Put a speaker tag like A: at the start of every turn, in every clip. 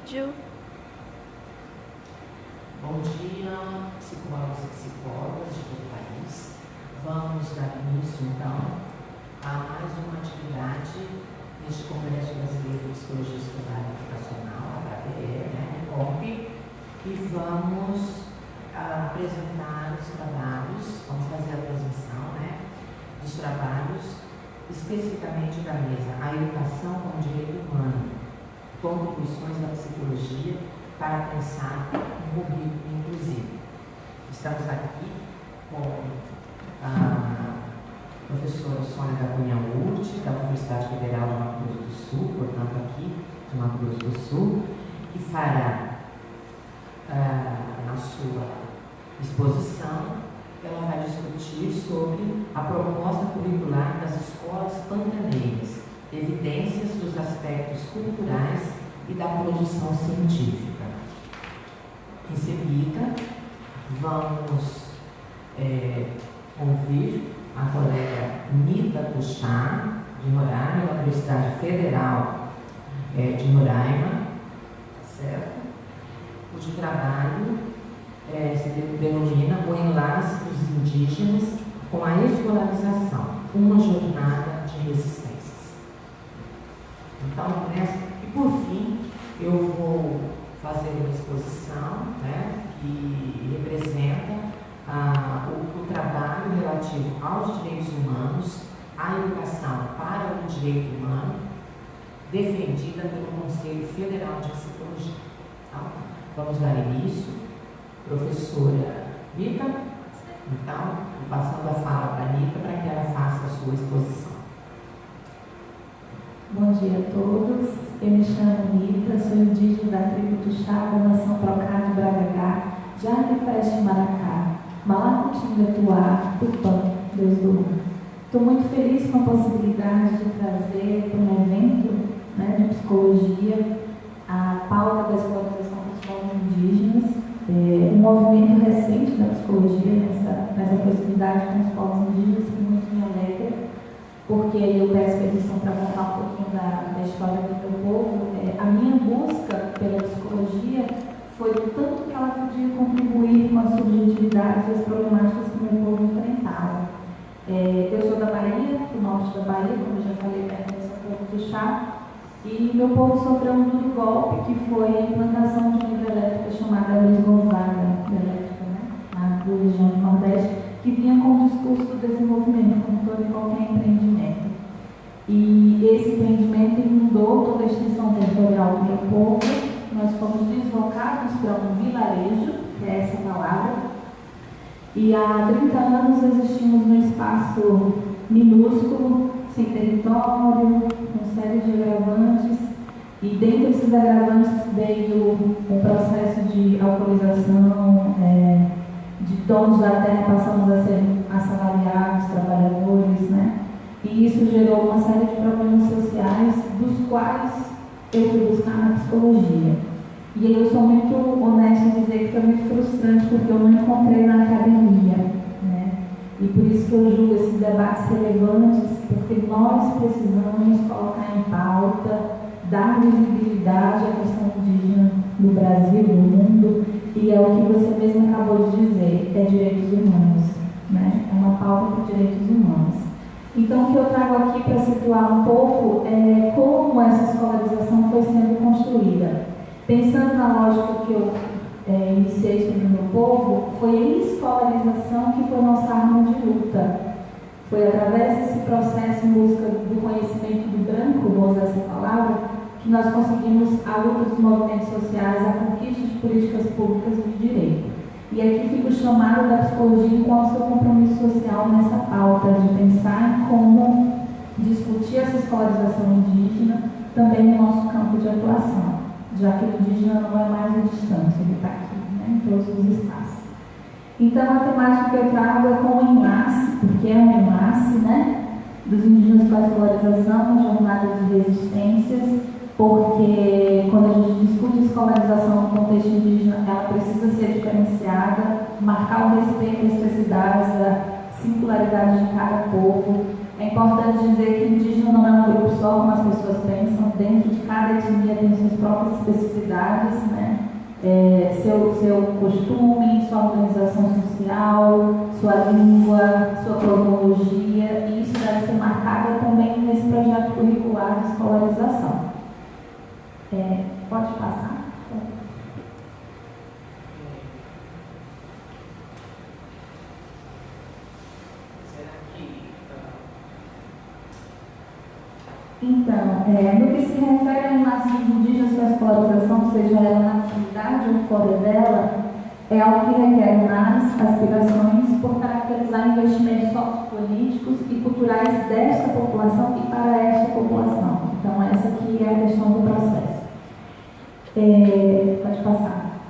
A: vídeo.
B: Bom dia, psicólogos e psicólogas de todo o país. Vamos dar início, então, a mais uma atividade neste Congresso Brasileiro de Psicologia Escolar e Educacional, HPE, né, COP, e vamos ah, apresentar os trabalhos, vamos fazer a apresentação né, dos trabalhos, especificamente da mesa A Educação como Direito Humano, contribuições da psicologia para pensar um rubrico inclusivo. Estamos aqui com a professora Sônia da Cunha Urte, da Universidade Federal de Mato Grosso do Sul, portanto aqui de Mato Grosso do Sul, que fará uh, na sua exposição, ela vai discutir sobre a proposta curricular das escolas pantaneiras, evidências dos aspectos culturais e da produção científica. Em seguida, vamos é, ouvir a colega Nita Puxá, de Roraima, da Universidade Federal é, de Roraima, certo? cujo trabalho é, se denomina O Enlace dos Indígenas com a Escolarização, uma jornada de resistências. Então, nessa, e por fim, eu vou fazer uma exposição né, que representa ah, o, o trabalho relativo aos direitos humanos, à educação para o direito humano, defendida pelo Conselho Federal de Psicologia. Então, vamos dar início. Professora Rita, então, passando a fala para a Rita para que ela faça a sua exposição.
C: Bom dia a todos. Eu me chamo Rita, sou indígena da tribo Tuxá, da nação Procá de Bragagá, Jardim Freste Maracá, Malacutinga Tupã, Deus do Mar. Estou muito feliz com a possibilidade de trazer para um evento né, de psicologia a pauta da escolarização dos povos indígenas, é, um movimento recente da psicologia nessa, nessa proximidade com os povos indígenas que muito me alegra porque eu peço permissão para contar um pouquinho da, da história do meu povo, é, a minha busca pela psicologia foi o tanto que ela podia contribuir com as subjetividades e as problemáticas que o meu povo enfrentava. É, eu sou da Bahia, do norte da Bahia, como já falei, pertence ao povo do chá, e meu povo sofreu um duro golpe, que foi a implantação de uma hidrelétrica chamada Luiz Gonzaga, hidrelétrica, né, na região do Nordeste, que vinha com o discurso do desenvolvimento, como todo e qualquer do meu povo. Nós fomos deslocados para um vilarejo, que é essa palavra, e há 30 anos existimos num espaço minúsculo, sem território, com série de agravantes, e dentro desses agravantes veio o processo de alcoolização, é, de donos da terra passamos a ser assalariados, trabalhadores, né? E isso gerou uma série de problemas sociais, dos quais eu fui buscar na psicologia. E eu sou muito honesta em dizer que foi muito frustrante, porque eu não encontrei na academia, né? E por isso que eu julgo esses debates relevantes, porque nós precisamos colocar em pauta, dar visibilidade à questão indígena no Brasil, no mundo, e é o que você mesmo acabou de dizer, é direitos humanos, né? é uma pauta para direitos humanos. Então, o que eu trago aqui para situar um pouco é como essa escolarização foi sendo construída. Pensando na lógica que eu é, iniciei sobre o meu povo, foi a escolarização que foi nossa arma de luta. Foi através desse processo em busca do conhecimento do branco, vou usar essa palavra, que nós conseguimos a luta dos movimentos sociais, a conquista de políticas públicas de direito. E aqui fica o chamado da psicologia com o seu compromisso social nessa pauta de pensar em como discutir essa escolarização indígena também no nosso campo de atuação, já que o indígena não é mais a distância, ele está aqui, né, em todos os espaços. Então, a temática que eu trago é como enlace, porque é um enlace, né, dos indígenas com a escolarização, jornada de resistências, porque quando a gente discute escolarização no contexto indígena, ela precisa ser diferenciada, marcar o respeito às especificidades, a singularidade de cada povo, É importante dizer que indígena não é um grupo só, como as pessoas pensam. Dentro de cada etnia tem suas próprias especificidades, né? É, seu, seu costume, sua organização social, sua língua, sua cosmologia, e isso deve ser marcado também nesse projeto curricular de escolarização. É, pode passar. Então, é, no que se refere ao nascimento indígenas com a escolarização, seja ela na atividade ou fora dela, é algo que requer análise, aspirações por caracterizar investimentos sociopolíticos e culturais desta população e para esta população. Então, essa aqui é a questão do processo. É, pode passar.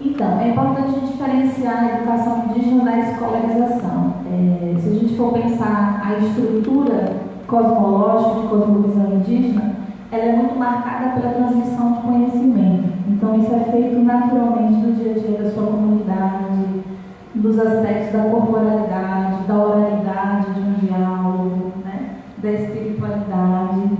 C: Então, é importante diferenciar a educação indígena da escolarização. É, se a gente for pensar a estrutura cosmológica de cosmovisão indígena, ela é muito marcada pela transmissão de conhecimento. Então, isso é feito naturalmente no dia a dia da sua comunidade, dos aspectos da corporalidade, da oralidade de um diálogo, né? da espiritualidade.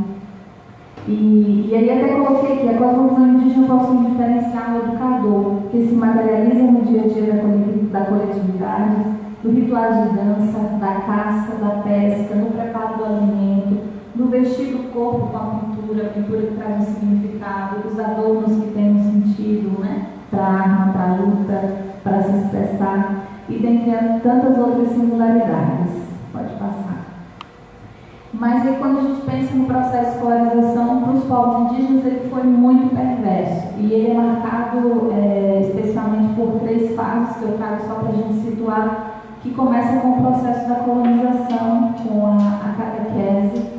C: E, e aí até coloquei que a cosmovisão indígena possui um diferencial educador, que se materializa no dia a dia da, da coletividade, do ritual de dança, da caça, da pesca, no preparo do alimento, no vestir do corpo com a pintura, a pintura que traz um significado, os adornos que têm um sentido, né? Para a arma, para a luta, para se expressar, e dentre tantas outras singularidades. Mas aí, quando a gente pensa no processo de escolarização para os povos indígenas, ele foi muito perverso. E ele é marcado é, especialmente por três fases que eu trago só para a gente situar que começa com o processo da colonização, com a, a catequese,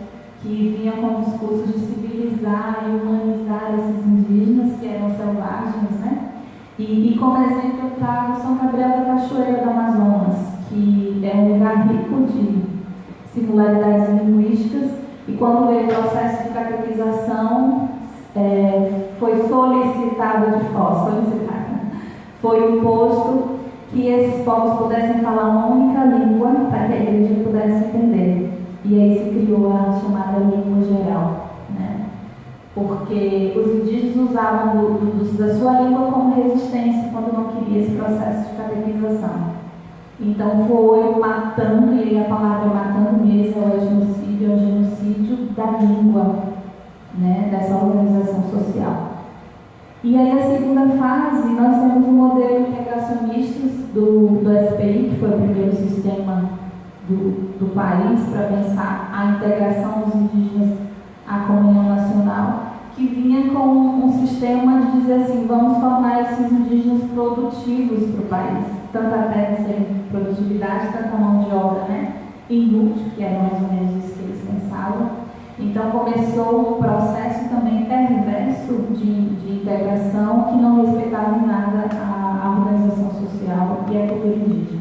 C: que vinha com o discurso de civilizar e humanizar esses indígenas que eram selvagens, né? E, e como exemplo eu trago São Gabriel da Cachoeira do Amazonas, que é um lugar rico de singularidades linguísticas, e quando veio o processo de catequização, é, foi solicitado de fora, solicitado, foi imposto que esses povos pudessem falar uma única língua para que a igreja pudesse entender. E aí se criou a chamada língua geral, né? porque os indígenas usavam do, do, da sua língua como resistência quando não queria esse processo de catequização. Então foi matando, e aí a palavra matando mesmo é o genocídio, é o genocídio da língua, né, dessa organização social. E aí a segunda fase, nós temos um modelo integracionista do, do SPI, que foi o primeiro sistema do, do país para pensar a integração dos indígenas à comunhão nacional, que vinha com um sistema de dizer assim, vamos tornar esses indígenas produtivos para o país, tanto a terra sem produtividade, tanto a mão de obra, né? Inútil, que era mais ou menos isso que eles pensavam, então começou um processo também perverso de, de integração que não respeitava em nada a, a, organização social e a cultura indígena.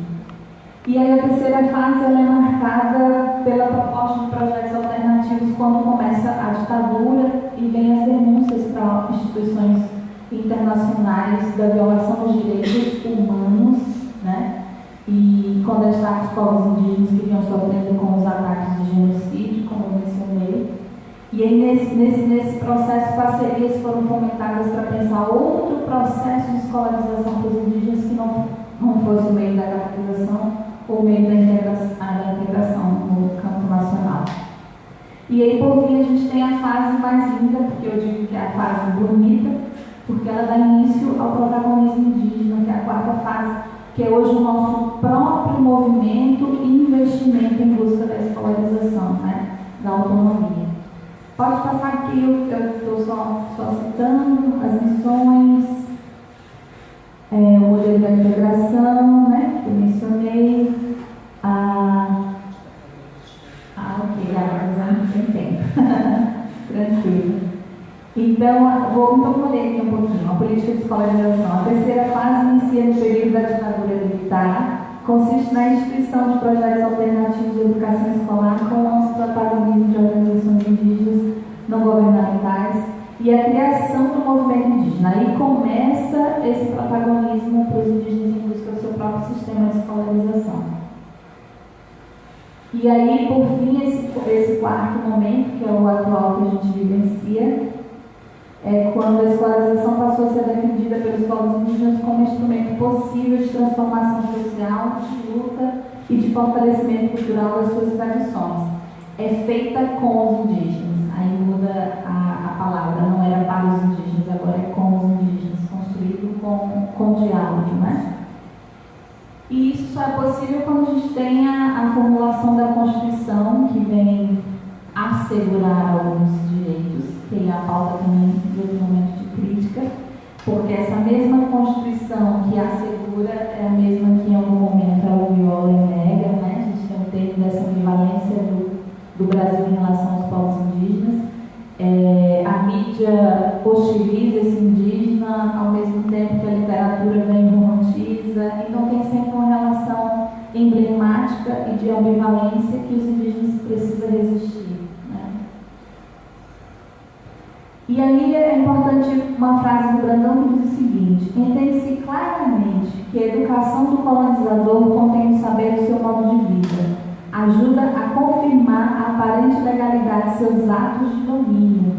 C: E aí a terceira fase é marcada pela proposta de projetos alternativos quando começa a ditadura e vem as denúncias para instituições internacionais da violação dos direitos humanos? E quando está os povos indígenas que vinham sofrendo com os ataques de genocídio, como eu mencionei. E aí, nesse, nesse, nesse processo, parcerias foram fomentadas para pensar outro processo de escolarização para os indígenas que não, não fosse o meio da catequização ou o meio da integração, da integração no campo nacional. E aí, por fim, a gente tem a fase mais linda, porque eu digo que é a fase bonita, porque ela dá início ao protagonismo indígena, que é a quarta fase, que é hoje o nosso próprio movimento e investimento em busca da escolarização, né? da autonomia. Pode passar aqui, eu estou só, só citando as missões, é, o modelo da integração, né, que eu mencionei, a. Ah, ok, a não tem tempo. Tranquilo. Então, vou, então, aqui um pouquinho. A política de escolarização. A terceira fase inicia no período da ditadura militar, consiste na instituição de projetos alternativos de educação escolar com o protagonismo de organizações indígenas não governamentais e a criação do movimento indígena. Aí começa esse protagonismo para os indígenas em busca do seu próprio sistema de escolarização. E aí, por fim, esse, esse quarto momento, que é o atual que a gente vivencia, é quando a escolarização passou a ser defendida pelos povos indígenas como instrumento possível de transformação social, de luta e de fortalecimento cultural das suas tradições. É feita com os indígenas. Aí muda a, a palavra, não era para os indígenas, agora é com os indígenas, construído com, com diálogo, né? E isso só é possível quando a gente tem a, a formulação da Constituição, que vem assegurar alguns direitos, é a pauta também outro momento de crítica, porque essa mesma Constituição que assegura é a mesma que em algum momento ela viola nega, né? A gente tem um termo dessa ambivalência do, do Brasil em relação aos povos indígenas. É, a mídia hostiliza esse indígena, ao mesmo tempo que a literatura vem romantiza, então tem sempre uma relação emblemática e de ambivalência que os indígenas precisam resistir. Né? E aí é importante uma frase do Brandão que diz o seguinte: entende-se claramente que a educação do colonizador contém o saber do seu modo de vida ajuda a confirmar a aparente legalidade de seus atos de domínio,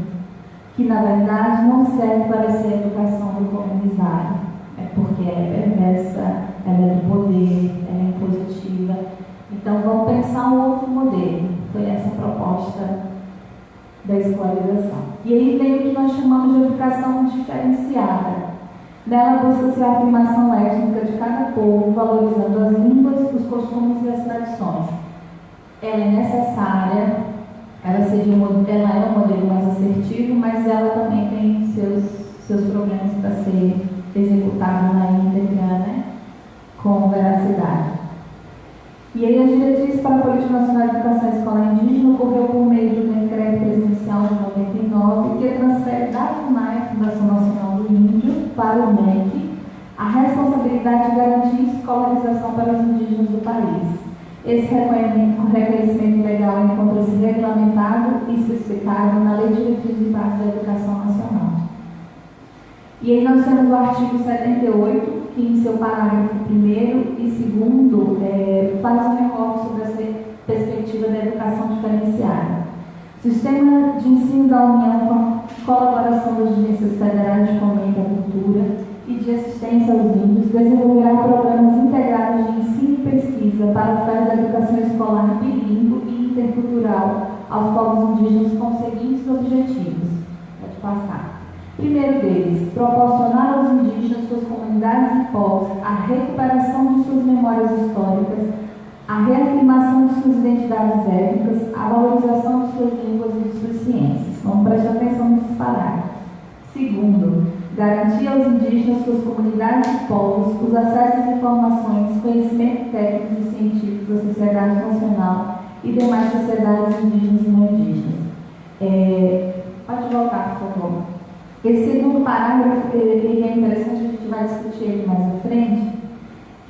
C: que na verdade não serve para ser a educação do comunizado, é porque é perversa, ela é do poder, ela é impositiva. Então vamos pensar um outro modelo. Foi essa a proposta da escolarização. E aí vem o que nós chamamos de educação diferenciada. Nela busca-se a afirmação étnica de cada povo, valorizando as línguas, os costumes e as tradições ela é necessária, ela, um, ela é um modelo mais assertivo, mas ela também tem seus, seus problemas para ser executada na íntegra, né, com veracidade. E aí a diretriz para a Política Nacional de Educação Escolar Indígena ocorreu por meio de um decreto presidencial de 99 que transfere da FUNAI, Fundação Nacional do Índio, para o MEC, a responsabilidade de garantir escolarização para os indígenas do país. Esse reconhecimento legal encontra-se regulamentado e especificado na Lei de Diretrizes e Bases da Educação Nacional. E aí nós temos o artigo 78, em seu parágrafo 1 e 2 é, faz um recorte sobre essa perspectiva da educação diferenciada. Sistema de ensino da União com colaboração das agências federais de fomento à cultura, e de assistência aos índios desenvolverá programas integrados de ensino e pesquisa para a oferta da educação escolar bilíngue e intercultural aos povos indígenas com os seguintes objetivos. Pode passar. Primeiro deles, proporcionar aos indígenas, suas comunidades povos a recuperação de suas memórias históricas, a reafirmação de suas identidades étnicas, a valorização de suas línguas e de suas ciências. Vamos prestar atenção nesses parágrafos. Segundo, garantir aos indígenas, suas comunidades e povos, os acessos a informações, conhecimentos técnicos e científicos da sociedade nacional e demais sociedades indígenas e não indígenas. É, pode voltar, por favor. Esse segundo parágrafo ele é interessante, vai discutir ele mais à frente,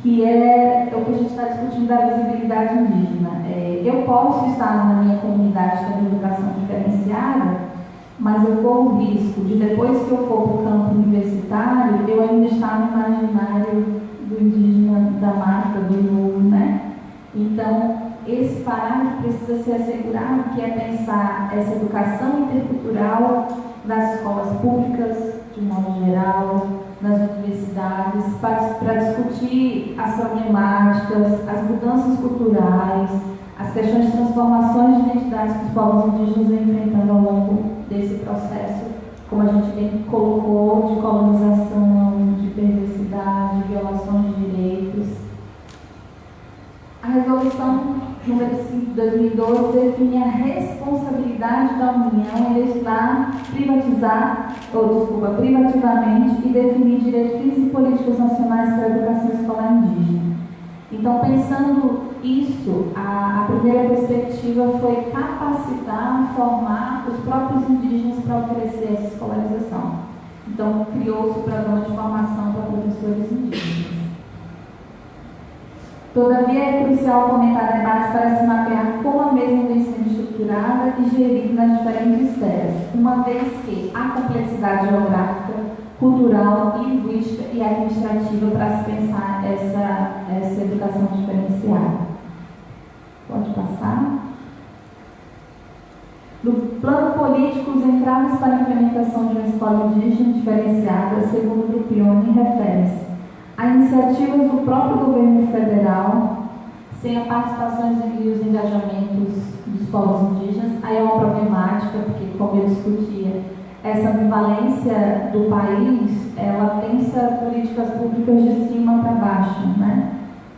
C: que é o que a gente está discutindo da visibilidade indígena. É, eu posso estar na minha comunidade tendo educação diferenciada, mas eu corro o risco de depois que eu for para o campo universitário, eu ainda estar no imaginário do indígena da marca, do novo, né? Então, esse parágrafo precisa ser assegurado, que é pensar essa educação intercultural nas escolas públicas, de modo geral, nas universidades, para discutir as problemáticas, as mudanças culturais, as questões de transformações de identidades que os povos indígenas enfrentando ao longo desse processo, como a gente bem colocou, de colonização, de perversidade, violações de direitos. A resolução número 5 de 2012 define a responsabilidade da União em legislar, privatizar, ou desculpa, privativamente e definir diretrizes e políticas nacionais para a educação escolar indígena. Então, pensando isso, a, a, primeira perspectiva foi capacitar, formar os próprios indígenas para oferecer essa escolarização. Então, criou-se o programa de formação para professores indígenas. Todavia, é crucial fomentar debates para se mapear como a mesma vem sendo estruturada e gerida nas diferentes esferas, uma vez que a complexidade geográfica, cultural, linguística e administrativa para se pensar essa, essa educação diferenciada. Pode passar. No plano político, os entraves para a implementação de uma escola indígena diferenciada, segundo o Pione, referem-se a iniciativas do próprio governo federal, sem a participação e os engajamentos dos povos indígenas, aí é uma problemática, porque, como eu discutia, essa ambivalência do país, ela pensa políticas públicas de cima para baixo, né?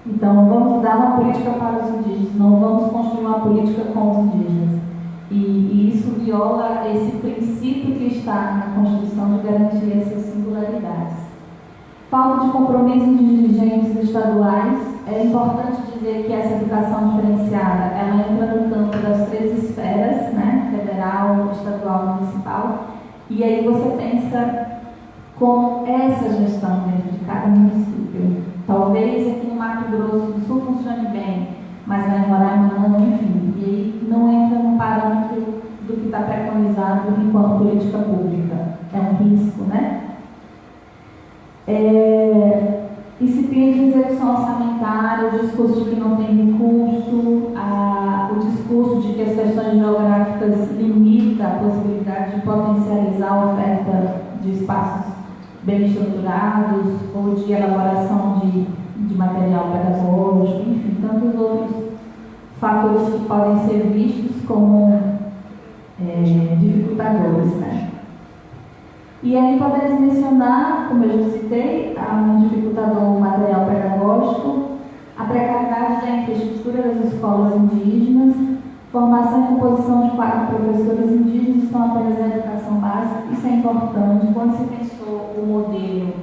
C: Então, vamos dar uma política para os indígenas, não vamos construir uma política com os indígenas. E, e isso viola esse princípio que está na Constituição de garantir essas singularidades. Falta de compromisso de dirigentes estaduais. É importante dizer que essa educação diferenciada, ela entra no campo das três esferas, né? federal, estadual, municipal. E aí você pensa com essa gestão dentro de cada município. Talvez aqui no Mato Grosso do Sul funcione bem, mas em Roraima não, enfim. E aí não entra no parâmetro do que está preconizado enquanto política pública. É um risco, né? É, incipiente de execução orçamentária, o discurso de que não tem recurso, a, o discurso de que as questões geográficas limitam a possibilidade de potencializar a oferta de espaços bem estruturados ou de elaboração de, de material pedagógico, enfim, tantos outros fatores que podem ser vistos como é, dificultadores. Né? E aí podemos mencionar, como eu já citei, um dificultador material pedagógico, a precariedade da infraestrutura das escolas indígenas, formação e composição de quatro professores indígenas estão apenas na educação básica, isso é importante. Quando se pensou o modelo,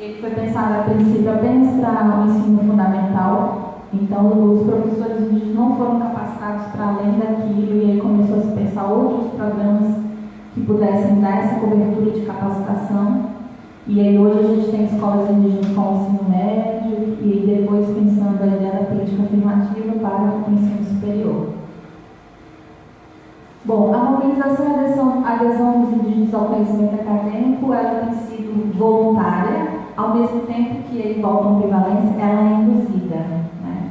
C: ele foi pensado a princípio apenas para o ensino fundamental, então os professores indígenas não foram capacitados para além daquilo, e aí começou a se pensar outros programas que pudessem dar essa cobertura de capacitação. E aí hoje a gente tem escolas indígenas com ensino médio e depois pensando a ideia da política afirmativa para o ensino superior. Bom, a mobilização e adesão, adesão dos indígenas ao conhecimento acadêmico ela tem sido voluntária, ao mesmo tempo que a ambivalência, ela é induzida. Né?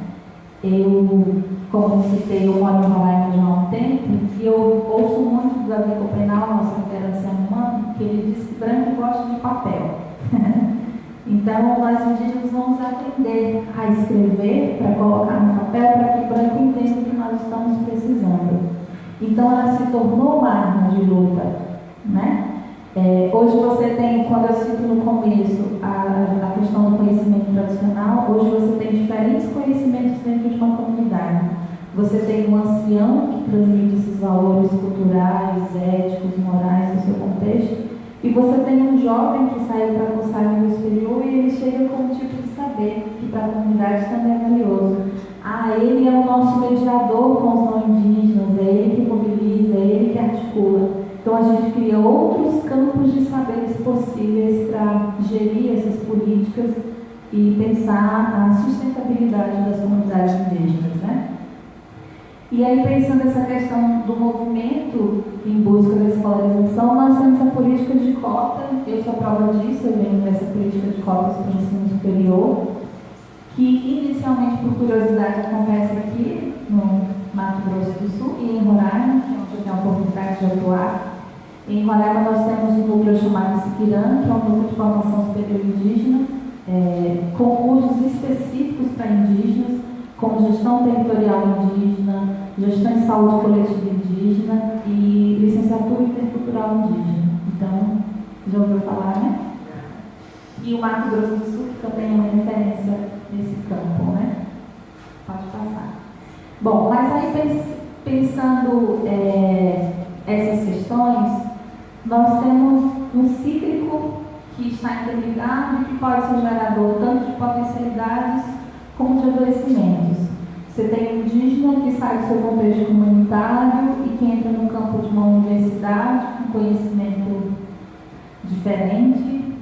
C: Eu como citei, eu moro em Roraima já há um tempo, e eu ouço muito do Davi Copenal, nosso referência humano, que ele diz que branco gosta de papel. então, nós indígenas vamos aprender a escrever para colocar no papel para que branco entenda o que nós estamos precisando. Então, ela se tornou uma arma de luta, né? É, hoje você tem, quando eu cito no começo a, a questão do conhecimento tradicional, hoje você tem diferentes conhecimentos dentro de uma comunidade. Você tem um ancião que transmite esses valores culturais, éticos, morais do seu contexto, e você tem um jovem que saiu para cursar no exterior e ele chega com um tipo de saber que para a comunidade também é valioso. Ah, ele é o nosso mediador com os não indígenas, é ele que mobiliza, é ele que articula. Então a gente cria outros campos de saberes possíveis para gerir essas políticas e pensar a sustentabilidade das comunidades indígenas. E aí, pensando essa questão do movimento em busca da escolarização, nós temos a política de cota, eu sou prova disso, eu venho dessa política de cotas para o ensino superior, que inicialmente, por curiosidade, acontece aqui no Mato Grosso do Sul e em Roraima, que é onde eu tenho a oportunidade de atuar. Em Roraima nós temos um núcleo chamado Siquirã, que é um núcleo de formação superior indígena, é, com cursos específicos para indígenas, como gestão territorial indígena, gestão em saúde coletiva indígena e licenciatura intercultural indígena. Então, já ouviu falar, né? E o Mato Grosso do Sul, que também é uma referência nesse campo, né? Pode passar. Bom, mas aí pensando é, essas questões, nós temos um cíclico que está interligado e que pode ser gerador tanto de potencialidades adoecimentos. Você tem indígena que sai do seu contexto comunitário e que entra no campo de uma universidade com conhecimento diferente,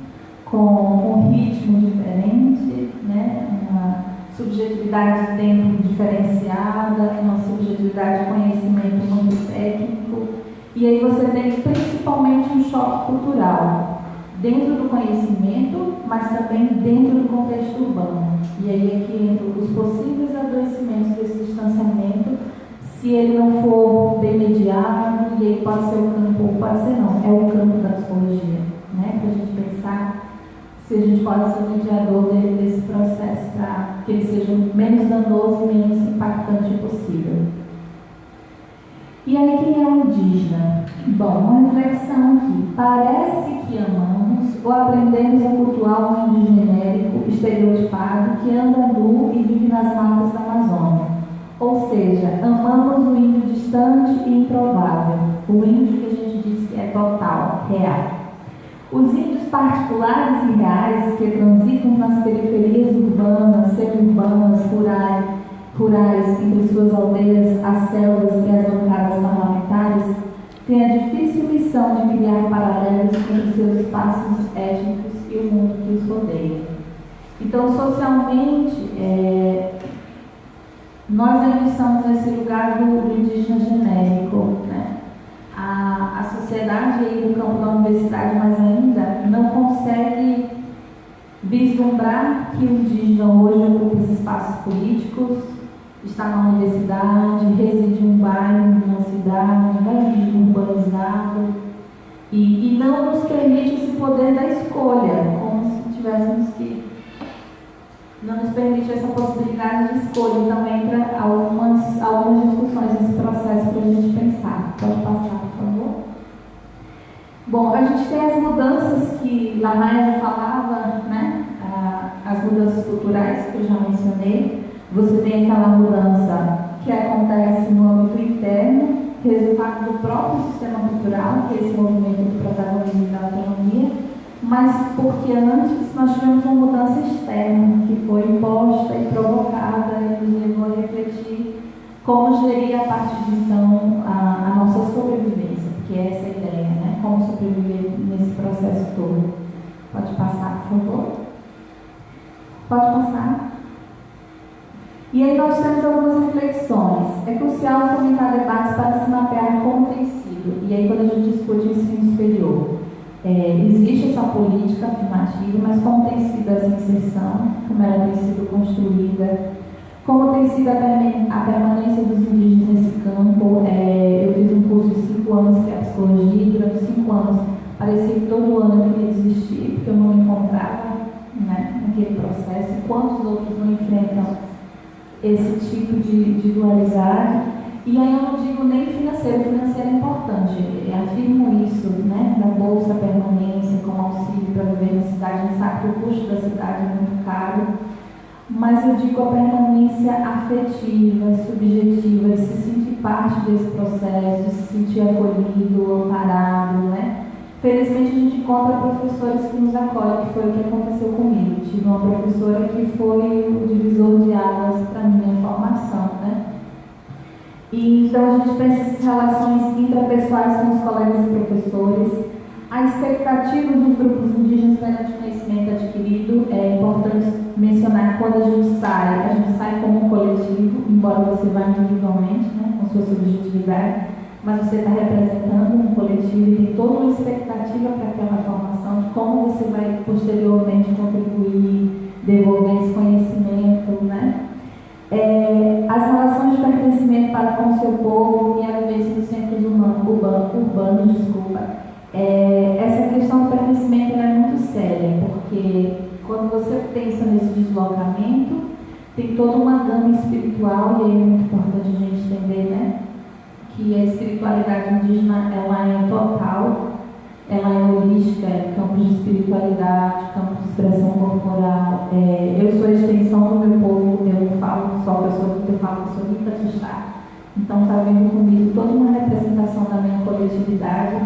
C: com um ritmo diferente, né? uma subjetividade de tempo diferenciada, uma subjetividade de conhecimento muito técnico. E aí você tem principalmente um choque cultural dentro do conhecimento, mas também dentro do contexto urbano. E aí é que entram os possíveis adoecimentos desse distanciamento se ele não for bem mediado, e aí pode ser o campo, pode ser não, é o campo da psicologia, né? Para a gente pensar se a gente pode ser o mediador desse processo para que ele seja o menos danoso e menos impactante possível. E aí, quem é o indígena? Bom, uma reflexão aqui. Parece que amamos ou aprendemos a cultuar um índio genérico, estereotipado, que anda nu e vive nas matas da Amazônia. Ou seja, amamos o índio distante e improvável, o índio que a gente diz que é total, real. Os índios particulares e reais que transitam nas periferias urbanas, semi-urbanas, rurais, rurais, entre suas aldeias, as selvas e as bancadas parlamentares, têm a difícil missão de criar paralelos entre seus espaços étnicos e o mundo que os rodeia. Então, socialmente, é, nós ainda estamos nesse lugar do, indígena genérico, né? A, a sociedade aí no campo da universidade, mas ainda não consegue vislumbrar que o indígena hoje ocupa esses espaços políticos, está na universidade, reside em um bairro, numa cidade, né, urbanizado, e, e não nos permite esse poder da escolha, como se tivéssemos que. Não nos permite essa possibilidade de escolha. Então, entra algumas, algumas discussões nesse processo para a gente pensar. Pode passar, por favor. Bom, a gente tem as mudanças que Lamaia falava, né? Ah, as mudanças culturais que eu já mencionei. Você tem aquela mudança que acontece no âmbito interno, resultado do próprio sistema cultural, que é esse movimento do protagonismo da autonomia, mas porque antes nós tivemos uma mudança externa, que foi imposta e provocada e nos levou a refletir como gerir a partir de então a, a nossa sobrevivência, porque é essa a ideia, né? Como sobreviver nesse processo todo. Pode passar, por favor? Pode passar. E aí nós temos algumas reflexões. É crucial fomentar debates para se mapear como tem sido. E aí quando a gente discute ensino superior, é, existe essa política afirmativa, mas como tem sido essa inserção, como ela tem sido construída, como tem sido a, permanência dos indígenas nesse campo. É, eu fiz um curso de cinco anos que é psicologia, e durante cinco anos parecia que todo ano eu queria desistir, porque eu não encontrava né, naquele processo. Quantos outros não enfrentam esse tipo de, de dualidade. E aí eu não digo nem financeiro, financeiro é importante, eu afirmo isso, né, da bolsa permanência como auxílio para viver na cidade, a gente sabe que o custo da cidade é muito caro, mas eu digo a permanência afetiva, subjetiva, de se sentir parte desse processo, de se sentir acolhido, amparado, né, Felizmente a gente encontra professores que nos acolhem, que foi o que aconteceu comigo. Tive uma professora que foi o divisor de águas para a minha formação, né? E, então a gente pensa essas relações intrapessoais com os colegas e professores, a expectativa dos grupos indígenas perante o conhecimento adquirido. É importante mencionar quando a gente sai, a gente sai como um coletivo, embora você vá individualmente, né, com sua subjetividade mas você está representando um coletivo e tem toda uma expectativa para aquela formação de como você vai posteriormente contribuir, devolver esse conhecimento, né? É, as relações de pertencimento para com o seu povo e a vivência dos centros humanos, urbanos, urbanos desculpa. É, essa questão do pertencimento é muito séria, porque quando você pensa nesse deslocamento, tem toda uma gama espiritual, e aí é muito importante a gente entender, né? Que a espiritualidade indígena ela é total, ela é holística, é campo de espiritualidade, campo de expressão corporal. É, eu sou a extensão do meu povo, eu falo só que eu sou eu falo que eu sou Rita Tustá. Então está vendo comigo toda uma representação da minha coletividade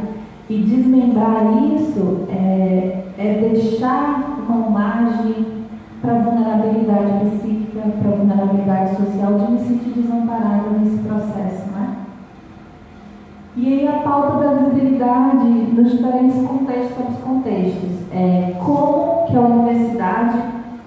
C: e desmembrar isso é, é deixar uma margem para vulnerabilidade psíquica, para vulnerabilidade social, de me sentir desamparada nesse processo, né? E aí a pauta nos diferentes contextos sobre os contextos. É, como que a universidade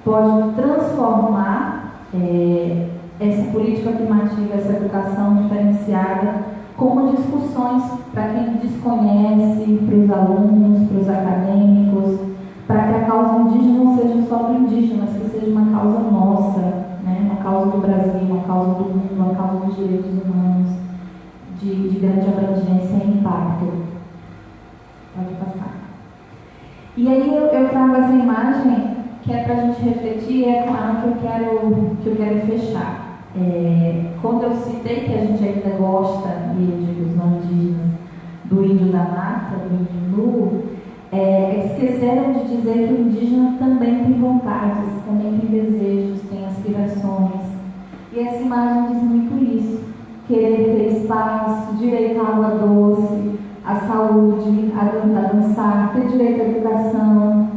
C: pode transformar é, essa política afirmativa, essa educação diferenciada, como discussões para quem desconhece, para os alunos, para os acadêmicos, para que a causa indígena não seja só do indígena, mas que seja uma causa nossa, né? uma causa do Brasil, uma causa do mundo, uma causa dos direitos humanos. grande abrangência e impacto. Pode passar. E aí eu, eu trago essa imagem que é para a gente refletir, é com ela que eu quero, que eu quero fechar. É, quando eu citei que a gente ainda gosta, e eu digo os não indígenas, do índio da mata, do índio nu, é, esqueceram de dizer que o indígena também tem vontades, também tem desejos, tem aspirações. E essa imagem diz muito isso. Querer ter espaço, direito à água doce, à saúde, a dançar, ter direito à educação,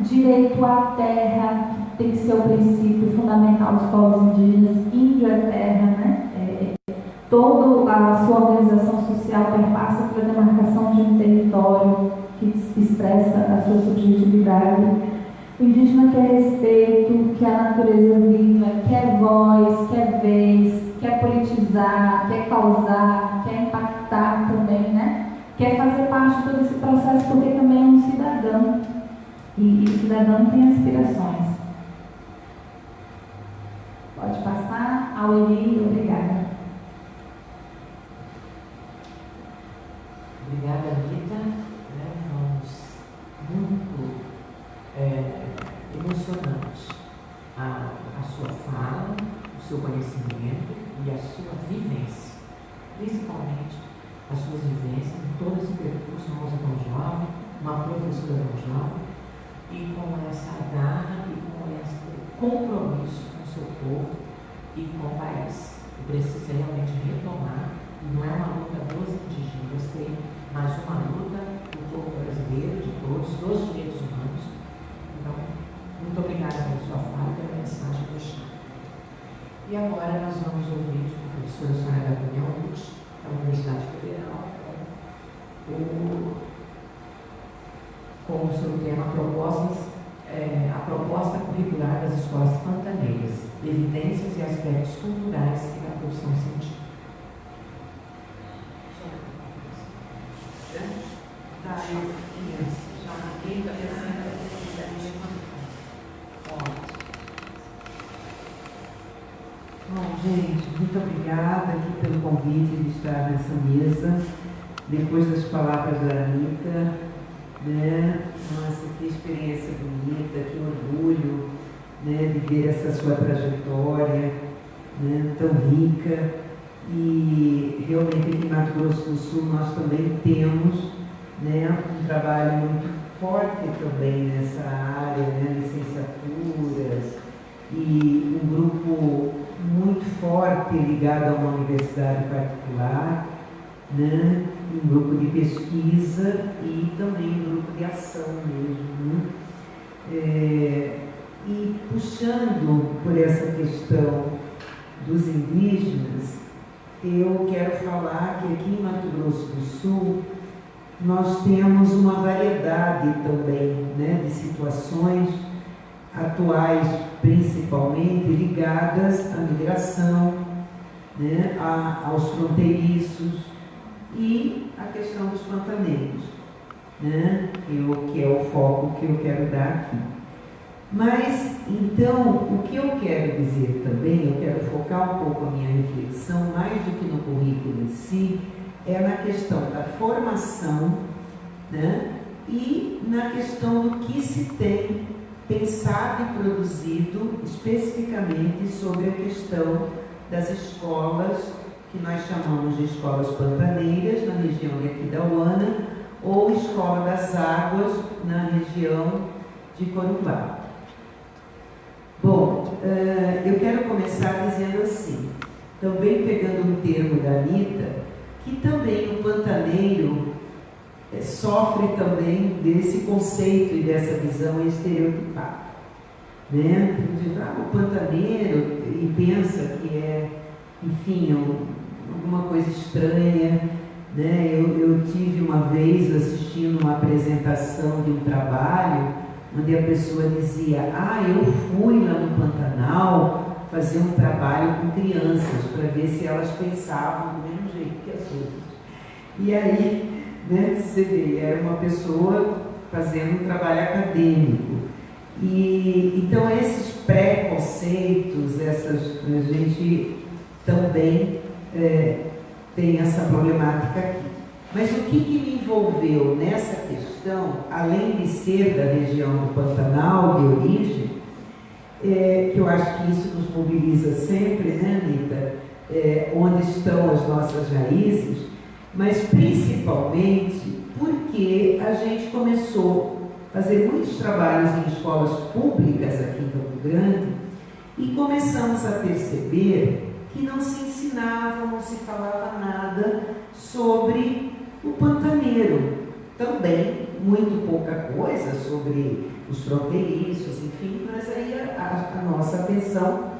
C: direito à terra, tem que ser o princípio fundamental dos povos indígenas, índio é terra, né? É, toda a sua organização social perpassa pela demarcação de um território que expressa a sua subjetividade. O indígena quer respeito, quer a natureza viva, quer voz, quer vez, quer politizar, quer causar, quer impactar também, né? Quer fazer parte de todo esse processo porque também é um cidadão. E, e o cidadão tem aspirações. Pode passar. Aueli, obrigada.
B: Obrigada, Anitta. Né, vamos muito é, emocionante a, a sua fala, o seu conhecimento e a sua vivência. Principalmente as suas vivências todo esse percurso, tão jovem, uma professora jovem, e com essa garra e com esse compromisso com o seu povo e com o país. E precisa realmente retomar, e não é uma luta dos indígenas, tem uma luta do povo brasileiro, de todos, dos direitos humanos. Então, muito obrigada pela sua fala e pela mensagem chá. E agora nós vamos ouvir a professora Sônia Gabriel Lutz, da Universidade Federal, o com o seu tema propostas, é, a proposta curricular das escolas pantaneiras, evidências e aspectos culturais e da profissão científica. Tá, eu já marquei, tá
D: Bom, gente, muito obrigada aqui pelo convite de estar nessa mesa. Depois das palavras da Anitta, né? Nossa, que experiência bonita, que orgulho né, de ver essa sua trajetória né, tão rica. E realmente aqui em Mato Grosso do Sul nós também temos né, um trabalho muito forte também nessa área, né, licenciaturas, e um grupo muito forte ligado a uma universidade particular, né? um grupo de pesquisa e também um grupo de ação mesmo. Né? É, e puxando por essa questão dos indígenas, eu quero falar que aqui em Mato Grosso do Sul nós temos uma variedade também né, de situações atuais, principalmente ligadas à migração, né, a, aos fronteiriços, e a questão dos pantaneiros, né? Eu, que é o foco que eu quero dar aqui. Mas, então, o que eu quero dizer também, eu quero focar um pouco a minha reflexão, mais do que no currículo em si, é na questão da formação né? e na questão do que se tem pensado e produzido especificamente sobre a questão das escolas que nós chamamos de escolas pantaneiras, na região de Aquidauana, ou Escola das Águas, na região de Corumbá. Bom, uh, eu quero começar dizendo assim, também pegando um termo da Anitta, que também o pantaneiro sofre também desse conceito e dessa visão estereotipada. Né? Ah, o pantaneiro, e pensa que é, enfim, é alguma coisa estranha. Né? Eu, eu tive uma vez assistindo uma apresentação de um trabalho onde a pessoa dizia: Ah, eu fui lá no Pantanal fazer um trabalho com crianças para ver se elas pensavam do mesmo jeito que as outras. E aí, né, você vê, era uma pessoa fazendo um trabalho acadêmico. E então esses preconceitos, essas a gente também é, tem essa problemática aqui. Mas o que, que me envolveu nessa questão, além de ser da região do Pantanal, de origem, é, que eu acho que isso nos mobiliza sempre, né, Anitta? É, onde estão as nossas raízes, mas principalmente porque a gente começou a fazer muitos trabalhos em escolas públicas aqui em Campo Grande e começamos a perceber que não se ensinava, não se falava nada sobre o pantaneiro. Também muito pouca coisa sobre os fronteiriços, enfim, mas aí a, a nossa atenção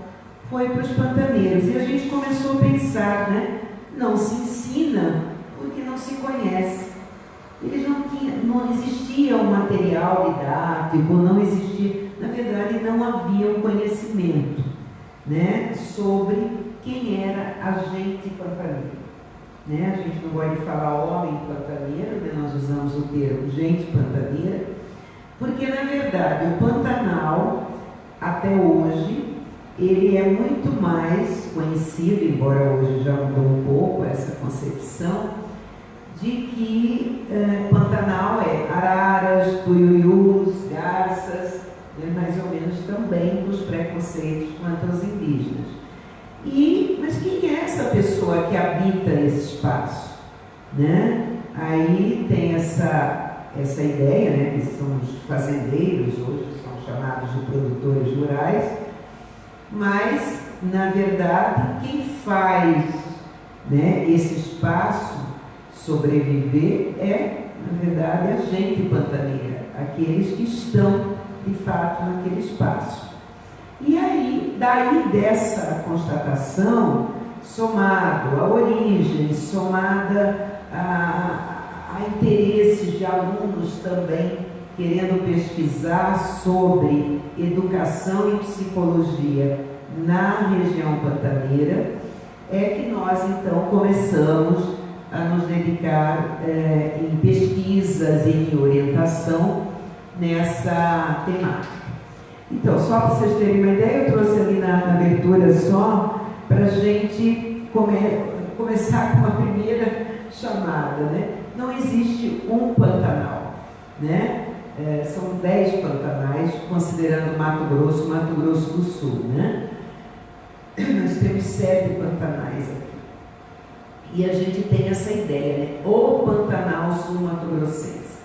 D: foi para os pantaneiros. E a gente começou a pensar, né? Não se ensina se conhece. Eles não tinham, não existia um material didático, não existia, na verdade não havia um conhecimento né, sobre quem era a gente pantaneiro. Né? A gente não gosta de falar homem pantaneiro, né? nós usamos o termo gente pantaneira, porque na verdade o Pantanal, até hoje, ele é muito mais conhecido, embora hoje já mudou um pouco essa concepção, de que eh, Pantanal é araras, tuiuius, garças, né? mais ou menos também dos preconceitos quanto aos indígenas. E, mas quem é essa pessoa que habita esse espaço? Né? Aí tem essa, essa ideia, né, que são os fazendeiros, hoje são chamados de produtores rurais, mas, na verdade, quem faz né, esse espaço sobreviver é, na verdade, a gente pantaneira, aqueles que estão, de fato, naquele espaço. E aí, daí dessa constatação, somado à origem, somada a, a interesses de alunos também querendo pesquisar sobre educação e psicologia na região pantaneira, é que nós então começamos a nos dedicar é, em pesquisas e em orientação nessa temática. Então, só para vocês terem uma ideia, eu trouxe ali na, na abertura só para a gente come, começar com uma primeira chamada. Né? Não existe um Pantanal. Né? É, são dez pantanais, considerando Mato Grosso, Mato Grosso do Sul. Né? Nós temos sete pantanais aqui. E a gente tem essa ideia, né? o Pantanal Sul-Mato Grossense.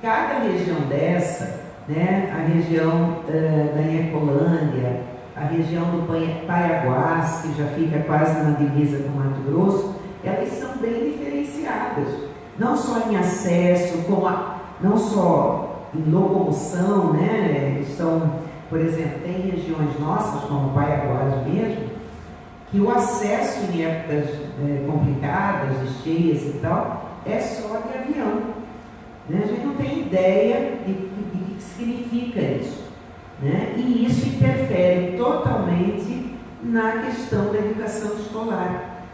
D: Cada região dessa né? a região uh, da Inhacolândia, a região do Paiaguás, que já fica quase na divisa com Mato Grosso, elas são bem diferenciadas, não só em acesso, como a, não só em locomoção, né? São, por exemplo, tem regiões nossas, como Paiaguás mesmo, que o acesso em épocas é, complicadas, cheias e tal, é só de avião. Né? A gente não tem ideia de, de significa isso. Né? E isso interfere totalmente na questão da educação escolar,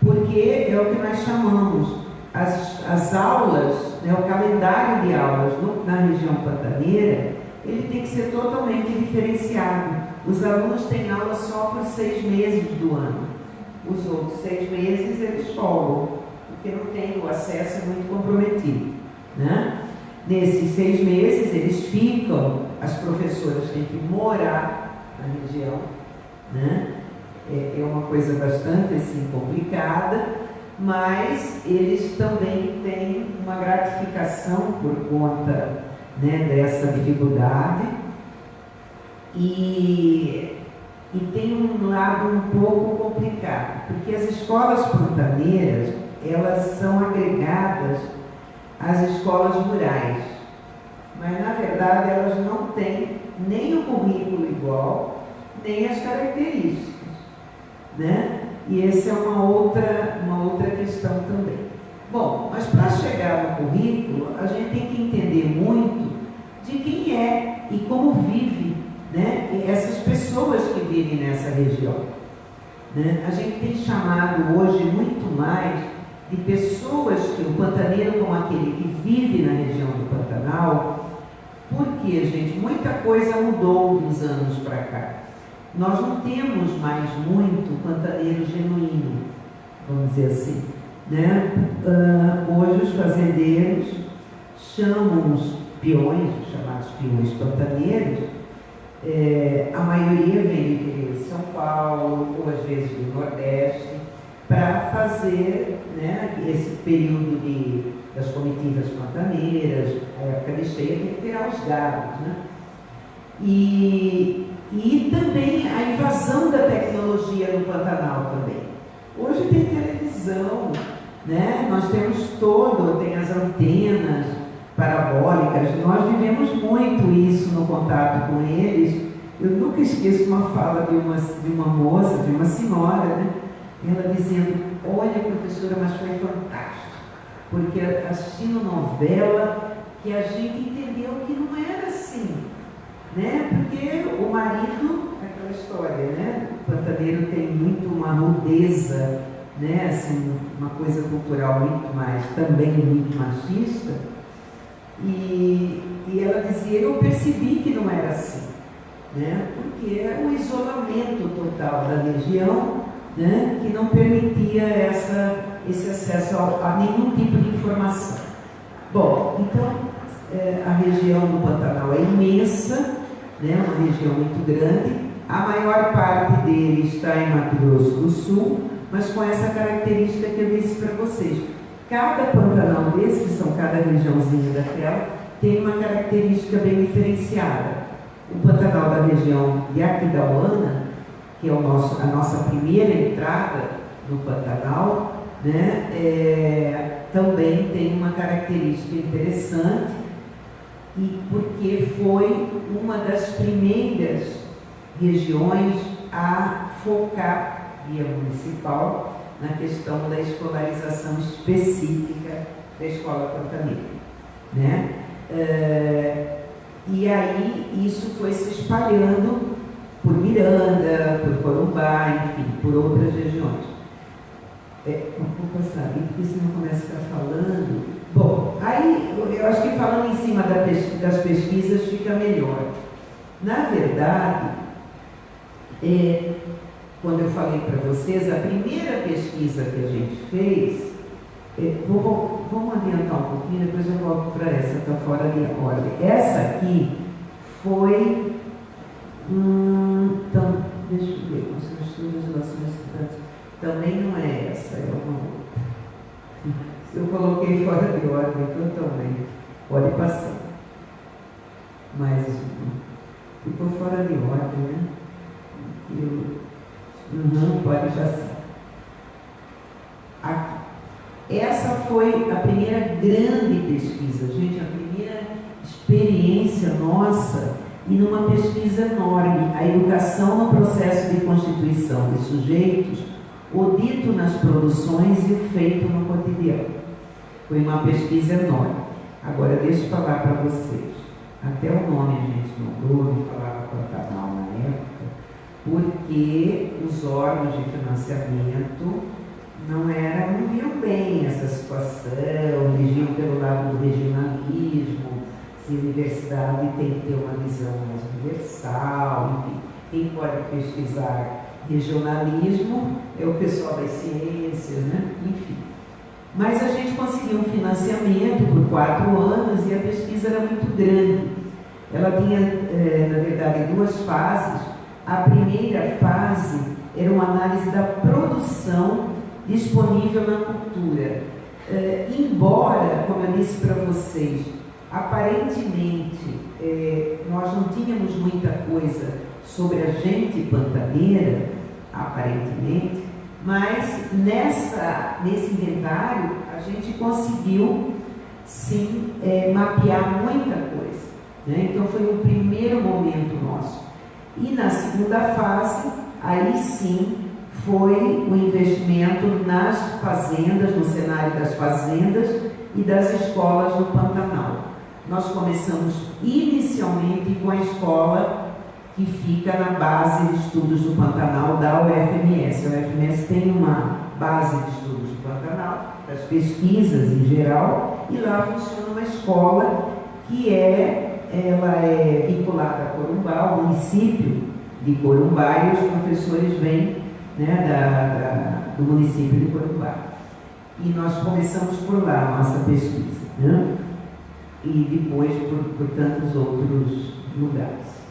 D: porque é o que nós chamamos as, as aulas, né, o calendário de aulas no, na região pantaneira, ele tem que ser totalmente diferenciado. Os alunos têm aula só por seis meses do ano. Os outros seis meses eles folgam, porque não tem o acesso muito comprometido. Né? Nesses seis meses, eles ficam, as professoras têm que morar na região, né? É, é uma coisa bastante assim, complicada, mas eles também têm uma gratificação por conta né, dessa dificuldade e, e tem um lado um pouco complicado, porque as escolas pantaneiras, elas são agregadas as escolas rurais. Mas, na verdade, elas não têm nem o currículo igual, nem as características. Né? E essa é uma outra, uma outra questão também. Bom, mas para chegar no currículo, a gente tem que entender muito de quem é e como vive né, essas pessoas que vivem nessa região. Né? A gente tem chamado hoje muito mais de pessoas que o pantaneiro como aquele que vive na região do Pantanal, porque, gente, muita coisa mudou dos anos para cá. Nós não temos mais muito pantaneiro genuíno, vamos dizer assim. Né? Uh, hoje os fazendeiros chamam os peões, os chamados peões pantaneiros, é, a maioria vem do interior de São Paulo, ou às vezes do Nordeste, para fazer né, esse período de, das comitivas pantaneiras, a época de cheia, tirar os gados. Né? E, e também a invasão da tecnologia no Pantanal também. Hoje tem televisão, né? nós temos todo, tem as antenas parabólicas, nós vivemos muito isso no contato com eles. Eu nunca esqueço uma fala de uma, de uma moça, de uma senhora, né? ela dizendo, olha professora, mas foi fantástico, porque assistindo novela que a gente entendeu que não era assim, né? Porque o marido, aquela história, né? O pantaneiro tem muito uma rudeza, né? Assim, uma coisa cultural muito mais, também muito machista. E, e ela dizia, eu percebi que não era assim, né? Porque é o isolamento total da região, né? Que não permitia essa, esse acesso a, a nenhum tipo de informação. Bom, então é, a região do Pantanal é imensa, né? Uma região muito grande. A maior parte dele está em Mato Grosso do Sul, mas com essa característica que eu disse para vocês Cada Pantanal desse, que são cada regiãozinha daquela, tem uma característica bem diferenciada. O Pantanal da região de Aquidauana, que é o nosso, a nossa primeira entrada no Pantanal, né, é, também tem uma característica interessante, e porque foi uma das primeiras regiões a focar via municipal na questão da escolarização específica da escola pantaneira. Né? É, e aí isso foi se espalhando por Miranda, por Corumbá, enfim, por outras regiões. É, vou passar aqui, porque senão começa a ficar falando. Bom, aí eu acho que falando em cima das pesquisas fica melhor. Na verdade, é, quando eu falei para vocês, a primeira pesquisa que a gente fez, é, vou, vamos adiantar um pouquinho, depois eu volto para essa, está fora de ordem. Essa aqui foi. Hum, então, deixa eu ver, Conselho de Relações Estudantes. Também não é essa, é uma outra. Eu coloquei fora de ordem totalmente. Pode passar. Mas ficou fora de ordem, né? Eu, Uhum, pode passar. Aqui. Essa foi a primeira grande pesquisa, gente, a primeira experiência nossa e numa pesquisa enorme, a educação no processo de constituição de sujeitos, o dito nas produções e o feito no cotidiano. Foi uma pesquisa enorme. Agora, deixa eu falar para vocês. Até o nome gente não falava Pantanal na época porque os órgãos de financiamento não eram, não viam bem essa situação, eles pelo lado do regionalismo, se a universidade tem que ter uma visão mais universal, enfim, quem pode pesquisar regionalismo é o pessoal das ciências, né? enfim. Mas a gente conseguiu um financiamento por quatro anos e a pesquisa era muito grande. Ela tinha, eh, na verdade, duas fases a primeira fase era uma análise da produção disponível na cultura. É, embora, como eu disse para vocês, aparentemente é, nós não tínhamos muita coisa sobre a gente pantaneira, aparentemente, mas nessa, nesse inventário a gente conseguiu sim é, mapear muita coisa. Né? Então foi o primeiro momento nosso. E na segunda fase, aí sim, foi o investimento nas fazendas, no cenário das fazendas e das escolas no Pantanal. Nós começamos inicialmente com a escola que fica na base de estudos do Pantanal da UFMS. A UFMS tem uma base de estudos do Pantanal, das pesquisas em geral, e lá funciona uma escola que é ela é vinculada a Corumbá, ao município de Corumbá, e os professores vêm né, da, da, do município de Corumbá. E nós começamos por lá a nossa pesquisa, né? e depois por, por tantos outros lugares.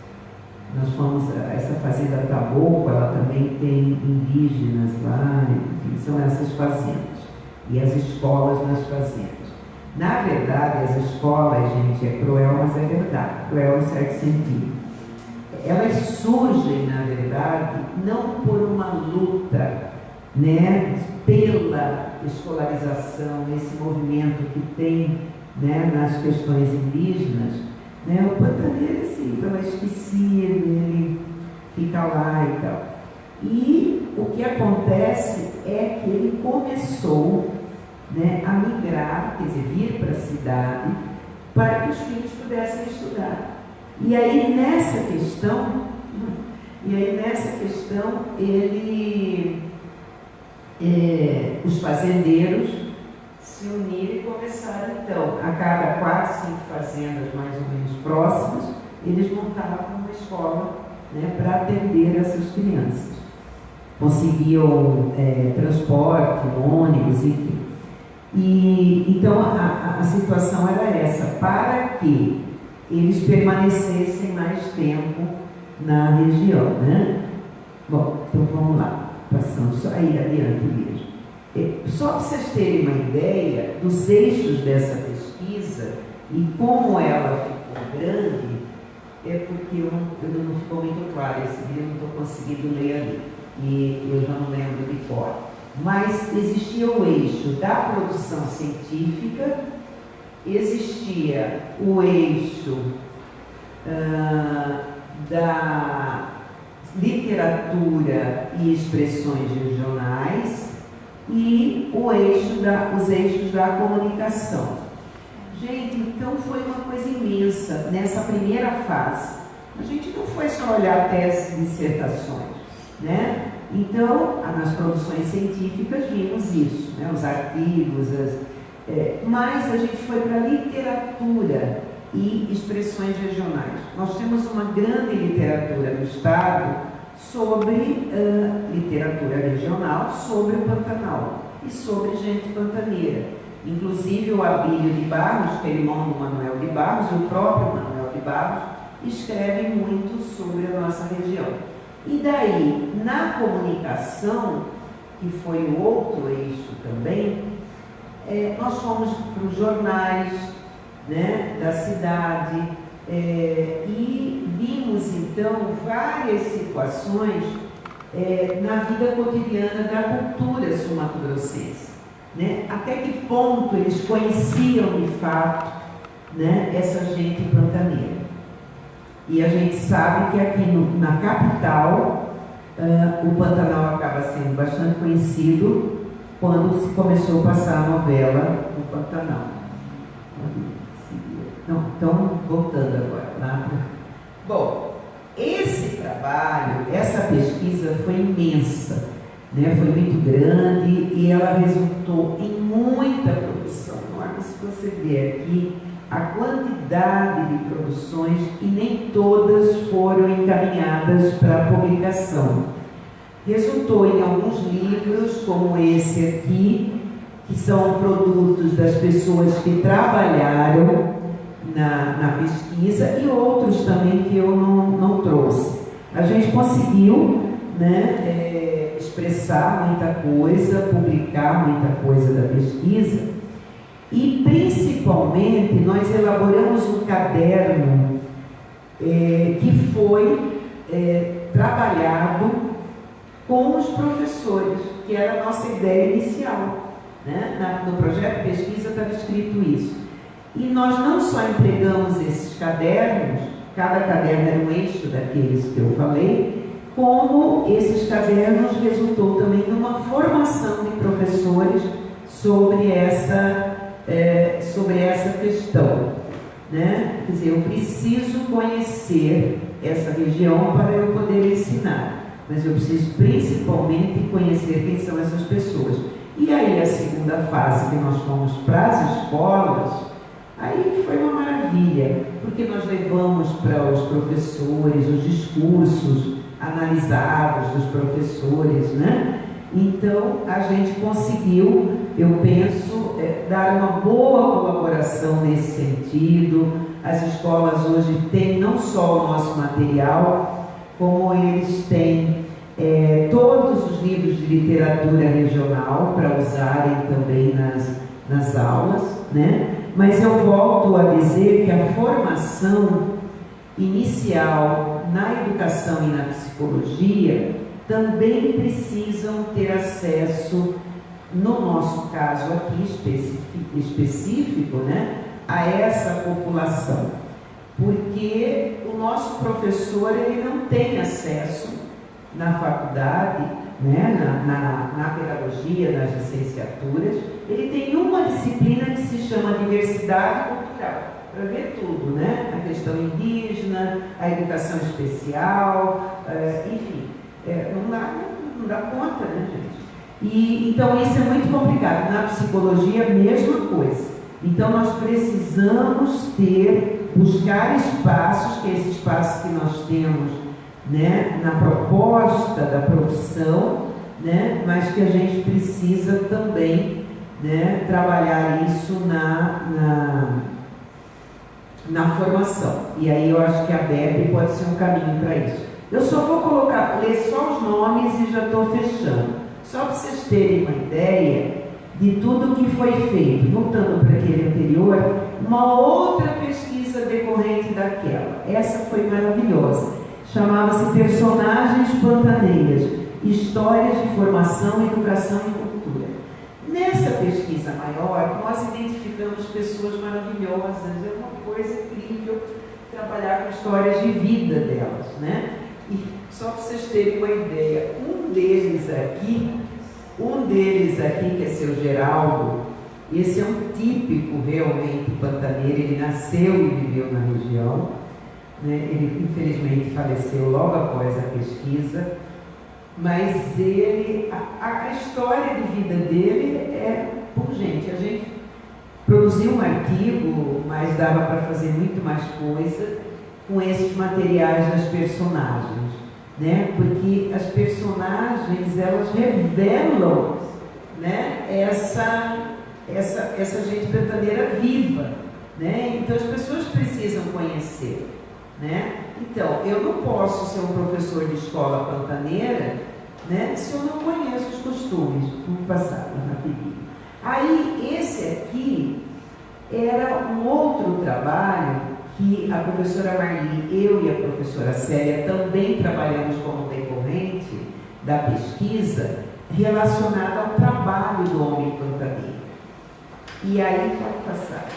D: Nós fomos, essa fazenda Taboco, ela também tem indígenas lá, enfim, são essas fazendas. E as escolas nas fazendas. Na verdade, as escolas, gente, é cruel, mas é verdade. Cruel em certo sentido. Elas surgem, na verdade, não por uma luta né, pela escolarização, esse movimento que tem né, nas questões indígenas, né, o pantaneiro, assim, estava esquecido, ele fica lá e tal. E o que acontece é que ele começou né, a migrar, quer dizer, vir para a cidade, para que os filhos pudessem estudar. E aí nessa questão, e aí nessa questão, ele, é, os fazendeiros se uniram e começaram então, a cada quatro, cinco fazendas mais ou menos próximas, eles montavam uma escola né, para atender essas crianças. Conseguiam é, transporte, ônibus, enfim. E, então a, a situação era essa, para que eles permanecessem mais tempo na região. Né? Bom, então vamos lá, passando só aí adiante mesmo. É, só para vocês terem uma ideia dos eixos dessa pesquisa e como ela ficou grande, é porque eu eu não ficou muito claro, esse eu não estou conseguindo ler ali, e eu já não lembro de cor. Mas existia o eixo da produção científica, existia o eixo ah, da literatura e expressões regionais, e o eixo da, os eixos da comunicação. Gente, então foi uma coisa imensa nessa primeira fase. A gente não foi só olhar teses e dissertações, né? Então, nas produções científicas vimos isso, né? os artigos, as, é, mas a gente foi para literatura e expressões regionais. Nós temos uma grande literatura no Estado sobre uh, literatura regional, sobre o Pantanal e sobre gente pantaneira. Inclusive o Abílio de Barros, que é irmão do Manuel de Barros, o próprio Manuel de Barros, escreve muito sobre a nossa região. E daí, na comunicação, que foi o outro eixo também, é, nós fomos para os jornais né, da cidade, é, e vimos então várias situações é, na vida cotidiana da cultura sumatogrossense. Né? Até que ponto eles conheciam de fato né, essa gente pantaneira. E a gente sabe que aqui no, na capital uh, o Pantanal acaba sendo bastante conhecido quando se começou a passar a novela no Pantanal. Não, então, voltando agora lá. Bom, esse trabalho, essa pesquisa foi imensa, né? foi muito grande e ela resultou em muita produção. Olha, se você ver aqui a quantidade de produções e nem todas foram encaminhadas para publicação. Resultou em alguns livros, como esse aqui, que são produtos das pessoas que trabalharam na, na pesquisa e outros também que eu não, não trouxe. A gente conseguiu né, é, expressar muita coisa, publicar muita coisa da pesquisa principalmente nós elaboramos um caderno é, que foi é, trabalhado com os professores, que era a nossa ideia inicial. Né? Na, no projeto de pesquisa estava escrito isso. E nós não só entregamos esses cadernos, cada caderno era um eixo daqueles que eu falei, como esses cadernos resultou também numa formação de professores sobre essa, é, sobre essa questão. Né? Quer dizer, eu preciso conhecer essa região para eu poder ensinar, mas eu preciso principalmente conhecer quem são essas pessoas. E aí a segunda fase que nós fomos para as escolas, Aí foi uma maravilha, porque nós levamos para os professores os discursos analisados dos professores, né? Então a gente conseguiu eu penso é, dar uma boa colaboração nesse sentido. As escolas hoje têm não só o nosso material, como eles têm é, todos os livros de literatura regional para usarem também nas, nas aulas, né? Mas eu volto a dizer que a formação inicial na educação e na psicologia também precisam ter acesso, no nosso caso aqui específico, né, a essa população. Porque o nosso professor ele não tem acesso na faculdade, né, na, na, na pedagogia, nas licenciaturas, ele tem uma disciplina que se chama diversidade cultural para ver tudo, né? A questão indígena, a educação especial, é, enfim, é, não, dá, não dá conta, né, gente? E, então isso é muito complicado. Na psicologia, a mesma coisa. Então nós precisamos ter, buscar espaços, que é esse espaço que nós temos né, na proposta da profissão, né, mas que a gente precisa também né, trabalhar isso na, na na formação. E aí eu acho que a BEP pode ser um caminho para isso. Eu só vou colocar, ler só os nomes e já estou fechando. Só para vocês terem uma ideia de tudo que foi feito. Voltando para aquele anterior, uma outra pesquisa decorrente daquela. Essa foi maravilhosa. Chamava-se Personagens Pantaneiras, Histórias de Formação, Educação e Cultura. Nessa pesquisa maior, nós identificamos pessoas maravilhosas. É uma coisa incrível trabalhar com histórias de vida delas, né? Só para vocês terem uma ideia, um deles aqui, um deles aqui, que é seu Geraldo, esse é um típico realmente pantaneiro, ele nasceu e viveu na região, né? ele infelizmente faleceu logo após a pesquisa, mas ele, a, a história de vida dele é, por gente, a gente produziu um artigo, mas dava para fazer muito mais coisa com esses materiais das personagens, né? Porque as personagens elas revelam, né? Essa essa essa gente pantaneira viva, né? Então as pessoas precisam conhecer, né? Então eu não posso ser um professor de escola pantaneira, né? Se eu não conheço os costumes, vamos passar rapidinho. Aí, esse aqui era um outro trabalho que a professora Marli, eu e a professora Célia também trabalhamos como decorrente da pesquisa relacionada ao trabalho do homem pantaneiro. E aí, pode passar.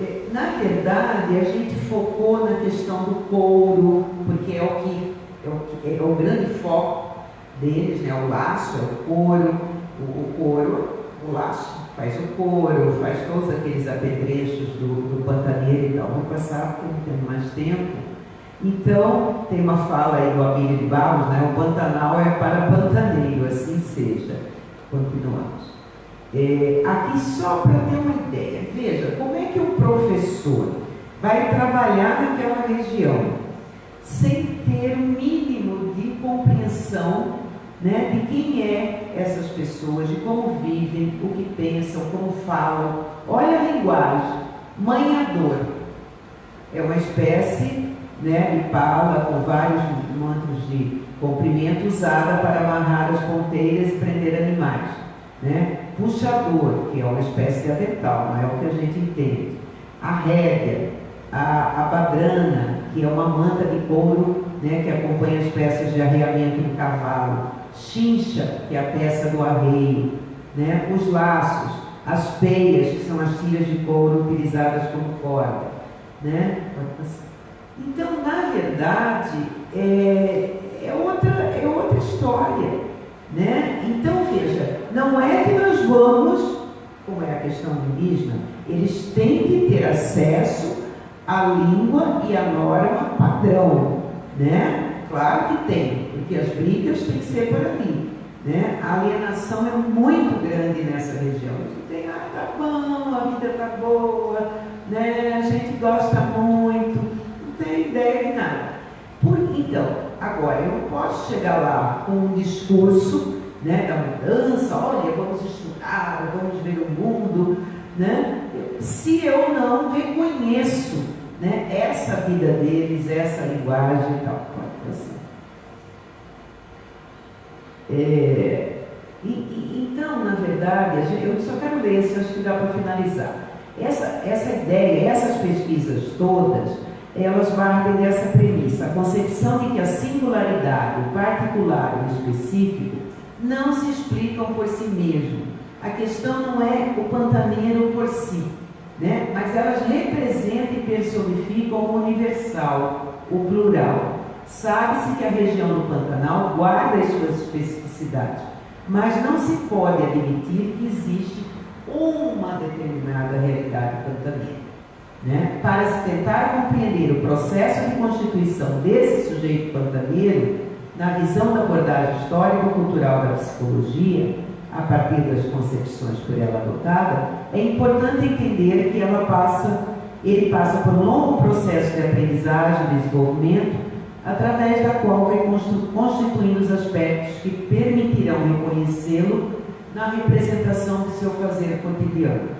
D: É, na verdade, a gente focou na questão do couro, porque é o que é o, é o grande foco deles, né? o laço, é o couro, o, o couro, o laço faz o couro, faz todos aqueles apetrechos do, do pantaneiro e tal. Vou passar porque não tenho mais tempo. Então, tem uma fala aí do Abílio de Barros, né? O Pantanal é para pantaneiro, assim seja. Continuamos. É, aqui só para ter uma ideia, veja, como é que o professor vai trabalhar naquela região sem ter o um mínimo de compreensão né, de quem é essas pessoas, de como vivem, o que pensam, como falam. Olha a linguagem, manhador. É uma espécie né, de pala com vários mantos de comprimento usada para amarrar as ponteiras e prender animais. Né? Puxador, que é uma espécie de avental, não é o que a gente entende. A rédea, a, a badrana, que é uma manta de couro né, que acompanha as peças de arreamento do cavalo chincha, que é a peça do arreio, né? os laços, as peias, que são as tiras de couro utilizadas como corda. Né? Então, na verdade, é, é, outra, é outra história. Né? Então, veja, não é que nós vamos, como é a questão indígena, eles têm que ter acesso à língua e à norma padrão. Né? Claro que tem, porque as brigas têm que ser por ali. Né? A alienação é muito grande nessa região. Tem, ah, tá bom, a vida tá boa, né? a gente gosta muito, não tem ideia de nada. Por, então, agora, eu não posso chegar lá com um discurso né, da mudança, olha, vamos estudar, vamos ver o mundo, né? se eu não reconheço né, essa vida deles, essa linguagem e tal. Assim. É, e, e, então, na verdade, eu só quero ler esse, acho que dá para finalizar. Essa, essa ideia, essas pesquisas todas, elas partem dessa premissa, a concepção de que a singularidade, o particular e o específico não se explicam por si mesmo. A questão não é o pantaneiro por si, né? mas elas representam e personificam o universal, o plural. Sabe-se que a região do Pantanal guarda as suas especificidades, mas não se pode admitir que existe uma determinada realidade pantaneira. Né? Para se tentar compreender o processo de constituição desse sujeito pantaneiro, na visão da abordagem histórico-cultural da psicologia, a partir das concepções por ela adotada, é importante entender que ela passa, ele passa por um longo processo de aprendizagem desenvolvimento, através da qual vai constituindo os aspectos que permitirão reconhecê-lo na representação do seu fazer cotidiano.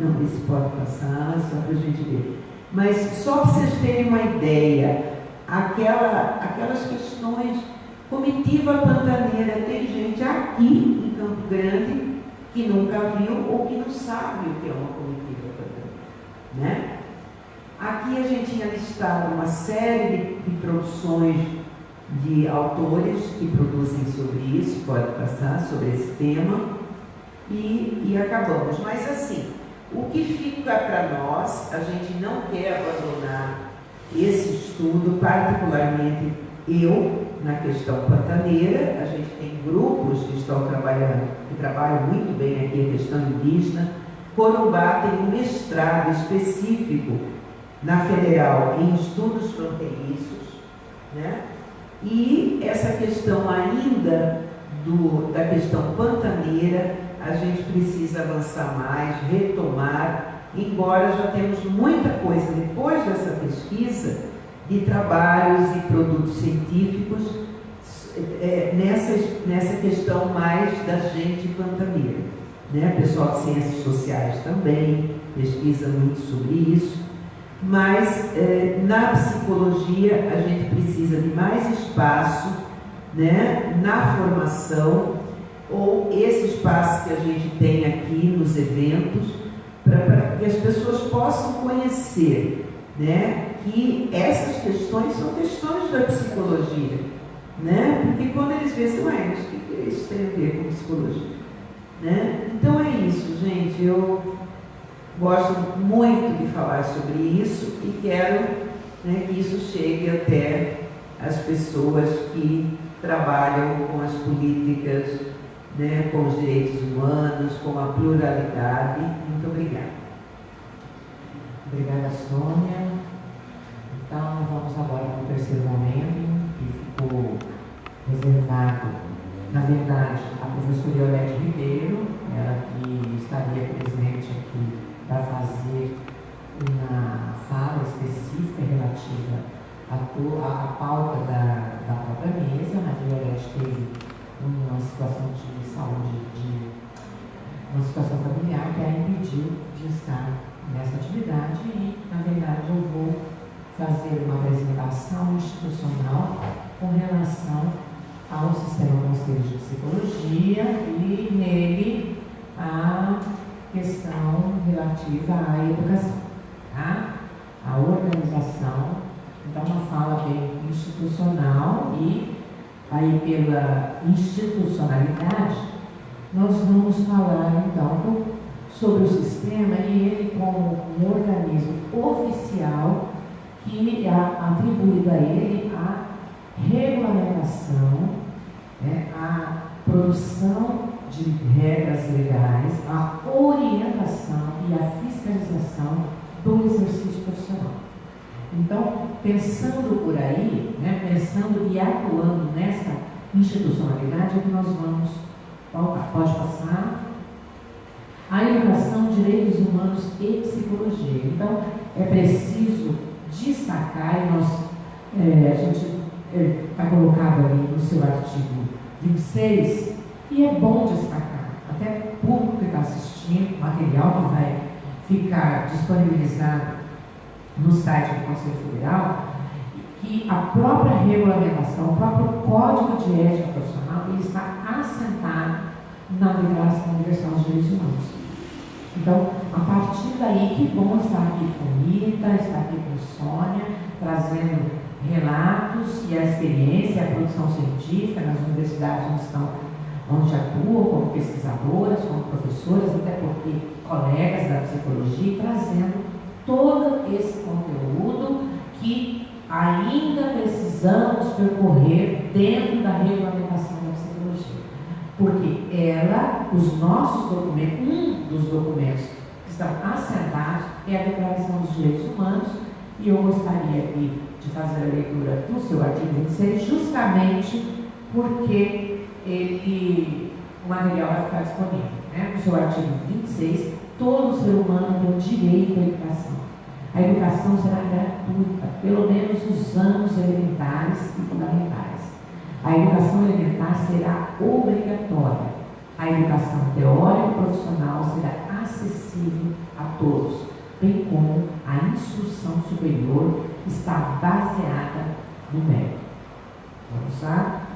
D: Não, isso pode passar, só para a gente ver. Mas só para vocês terem uma ideia, aquela, aquelas questões, comitiva pantaneira, tem gente aqui em Campo Grande que nunca viu ou que não sabe o que é uma comitiva pantaneira. Né? Aqui a gente tinha listado uma série de, de produções de autores que produzem sobre isso, pode passar, sobre esse tema, e, e acabamos. Mas assim, o que fica para nós, a gente não quer abandonar esse estudo, particularmente eu, na questão pantaneira, a gente tem grupos que estão trabalhando, que trabalham muito bem aqui a questão indígena. Corumbá tem um mestrado específico na Federal em estudos fronteiriços, né? E essa questão ainda do, da questão pantaneira, a gente precisa avançar mais, retomar, embora já temos muita coisa depois dessa pesquisa de trabalhos e produtos científicos é, nessa, nessa questão mais da gente pantaneira. Né? Pessoal de ciências sociais também pesquisa muito sobre isso, mas é, na psicologia a gente precisa de mais espaço né, na formação ou esse espaço que a gente tem aqui nos eventos para que as pessoas possam conhecer né, que essas questões são questões da psicologia. Né? Porque quando eles assim, ué, mas o que isso tem a ver com psicologia? Né? Então é isso, gente. Eu gosto muito de falar sobre isso e quero né, que isso chegue até as pessoas que trabalham com as políticas né, com os direitos humanos, com a pluralidade. Muito obrigada.
B: Obrigada, Sônia. Então, vamos agora para o terceiro momento, que ficou reservado, na verdade, a professora Iolete Ribeiro, ela que estaria presente aqui para fazer uma fala específica relativa à, à pauta da, da própria mesa, a Iolete teve uma situação de saúde, de uma situação familiar que a impediu de estar nessa atividade e, na verdade, eu vou fazer uma apresentação institucional com relação ao Sistema Conselho de Psicologia e nele a questão relativa à educação, tá? organização, então uma fala bem institucional e aí pela institucionalidade, nós vamos falar então sobre o sistema e ele como um organismo oficial que é atribuído a ele a regulamentação, né, a produção de regras legais, a orientação e a fiscalização do exercício profissional. Então, pensando por aí, né, pensando e atuando nessa institucionalidade, é que nós vamos pautar. Pode passar. A educação, direitos humanos e psicologia. Então, é preciso destacar, e nós, é, a gente está é, colocado ali no seu artigo 26, e é bom destacar, até o público que está assistindo, material que vai ficar disponibilizado no site do Conselho Federal, que a própria regulamentação, o próprio Código de Ética Profissional, ele está assentado na Declaração Universal dos Direitos Humanos. Então, a partir daí, que bom estar aqui com Rita, estar aqui com Sônia, trazendo relatos e a experiência, a produção científica nas universidades onde estão, onde atuam como pesquisadoras, como professoras, até porque colegas da psicologia, trazendo todo esse conteúdo que ainda precisamos percorrer dentro da regulamentação da psicologia. Porque ela, os nossos documentos, um dos documentos que estão assentados é a Declaração dos Direitos Humanos, e eu gostaria aqui de fazer a leitura do seu artigo 26, justamente porque ele, o material vai ficar disponível. Né? No seu artigo 26, todo ser humano tem o direito à educação. A educação será gratuita, pelo menos nos anos elementares e fundamentais. A educação elementar será obrigatória. A educação teórica e profissional será acessível a todos, bem como a instrução superior está baseada no mérito. Vamos lá?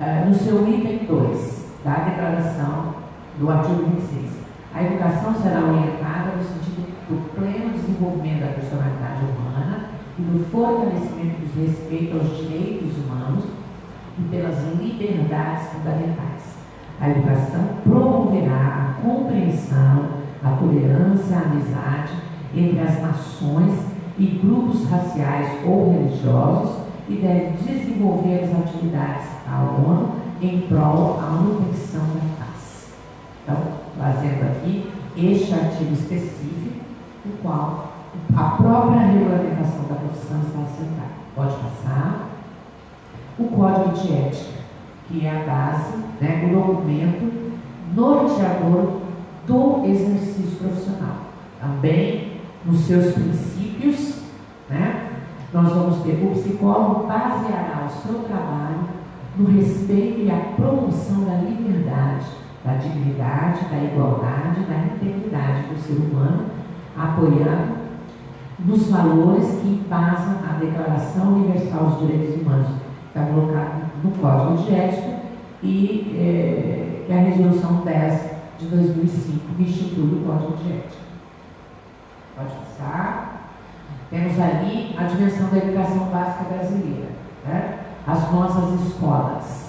B: Uh, no seu item 2 da declaração do artigo 26, a educação será orientada no sentido do pleno desenvolvimento da personalidade humana e do fortalecimento do respeito aos direitos humanos e pelas liberdades fundamentais. A educação promoverá a compreensão, a tolerância, a amizade entre as nações e grupos raciais ou religiosos e deve desenvolver as atividades da ONU em prol da manutenção da paz. Então, fazendo aqui este artigo específico, o qual a própria regulamentação da profissão está assentada. Pode passar. O Código de Ética, que é a base, né, o documento norteador do exercício profissional. Também nos seus princípios, né, nós vamos ter o psicólogo baseará o seu trabalho no respeito e a promoção da liberdade, da dignidade, da igualdade, da integridade do ser humano, apoiando nos valores que embasam a Declaração Universal dos Direitos Humanos, que está colocado no Código de Ética, e é, que é a Resolução 10 de 2005, que institui o Código de Ética. Pode passar. Temos ali a dimensão da educação básica brasileira. Né? As nossas escolas.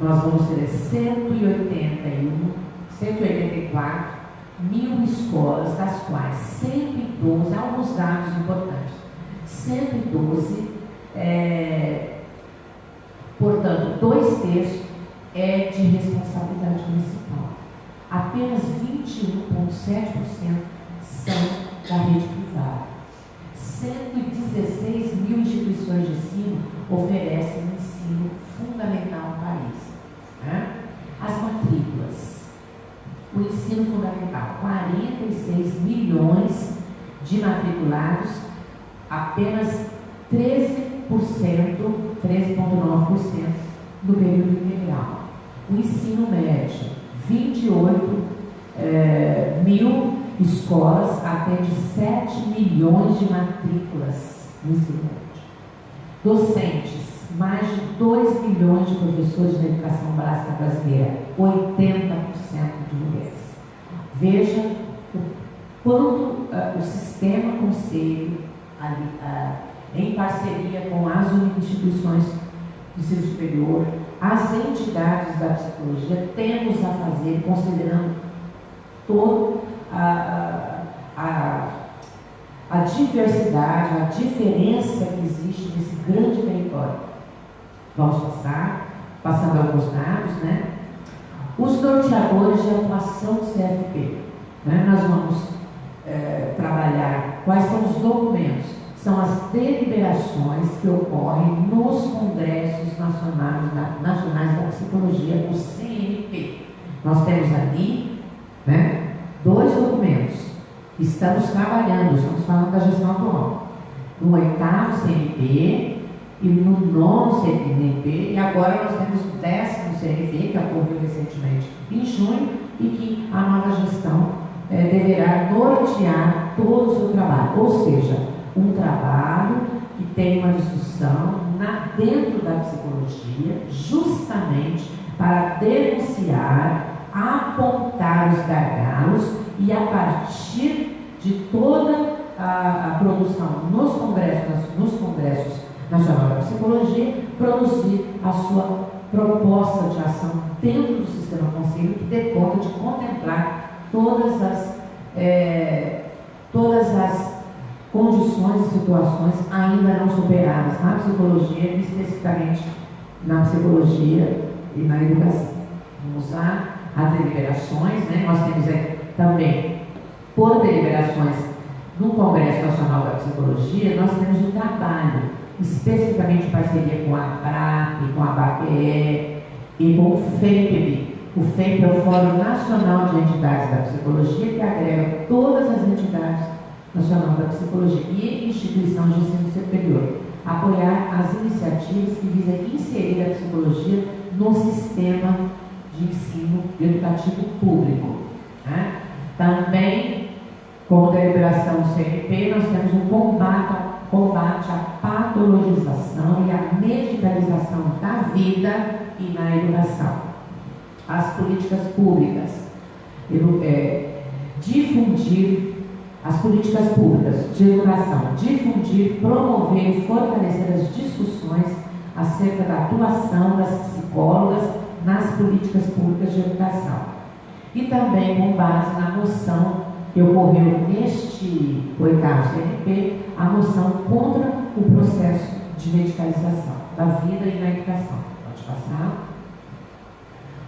B: Nós vamos ter 181, 184 mil escolas, das quais 112, há alguns dados importantes, 112, é, portanto, dois terços é de responsabilidade municipal. Apenas 21,7% são da rede privada. 116 mil instituições de ensino oferecem um ensino fundamental no país. Né? As matrículas. O ensino fundamental, 46 milhões de matriculados, apenas 13%, 13,9% no período integral. O ensino médio, 28 é, mil escolas atende 7 milhões de matrículas no médio. Docentes, mais de 2 milhões de professores de educação básica brasileira, 80% de mulheres. Veja o quanto uh, o sistema conselho, ali, uh, em parceria com as instituições de ensino superior, as entidades da psicologia, temos a fazer, considerando todo a, a, a diversidade, a diferença que existe nesse grande território. Vamos passar, passando alguns dados, né? Os norteadores de atuação do CFP. Né? Nós vamos é, trabalhar quais são os documentos, são as deliberações que ocorrem nos congressos nacionais da, nacionais da psicologia, o CNP. Nós temos ali né, dois documentos. Estamos trabalhando, estamos falando da gestão atual. No oitavo CNP, e no nono CNP, e agora nós temos o décimo CNP, que ocorreu recentemente em junho, e que a nova gestão é, deverá nortear todo o seu trabalho, ou seja, um trabalho que tem uma discussão na, dentro da psicologia, justamente para denunciar, apontar os gargalos e a partir de toda a, a produção nos congressos, nos congressos nacional da psicologia, produzir a sua proposta de ação dentro do sistema conselho que dê conta de contemplar todas as, é, todas as condições e situações ainda não superadas na psicologia, especificamente na psicologia e na educação. Vamos lá, as deliberações, né? nós temos aí também, por deliberações no Congresso Nacional da Psicologia, nós temos o trabalho, especificamente em parceria com a PRAP, com a BAPE e com o FEPB. O FEP é o Fórum Nacional de Entidades da Psicologia, que agrega todas as entidades nacionais da psicologia e instituição de ensino superior, apoiar as iniciativas que visam inserir a psicologia no sistema de ensino educativo público. Né? Também, como deliberação CNP, nós temos um combate, combate à patologização e à medicalização da vida e na educação. As políticas públicas, é, difundir as políticas públicas de educação, difundir, promover e fortalecer as discussões acerca da atuação das psicólogas nas políticas públicas de educação. E também com base na moção que ocorreu neste oitavo CNP, a moção contra o processo de medicalização da vida e na educação. Pode passar.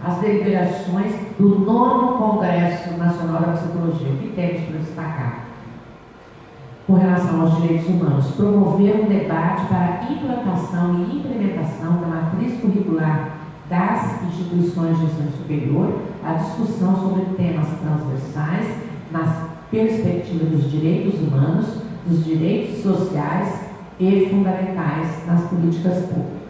B: As deliberações do nono Congresso Nacional da Psicologia, o que temos para destacar? com relação aos direitos humanos, promover um debate para implantação e implementação da matriz curricular das instituições de ensino superior, a discussão sobre temas transversais nas perspectivas dos direitos humanos, dos direitos sociais e fundamentais nas políticas públicas.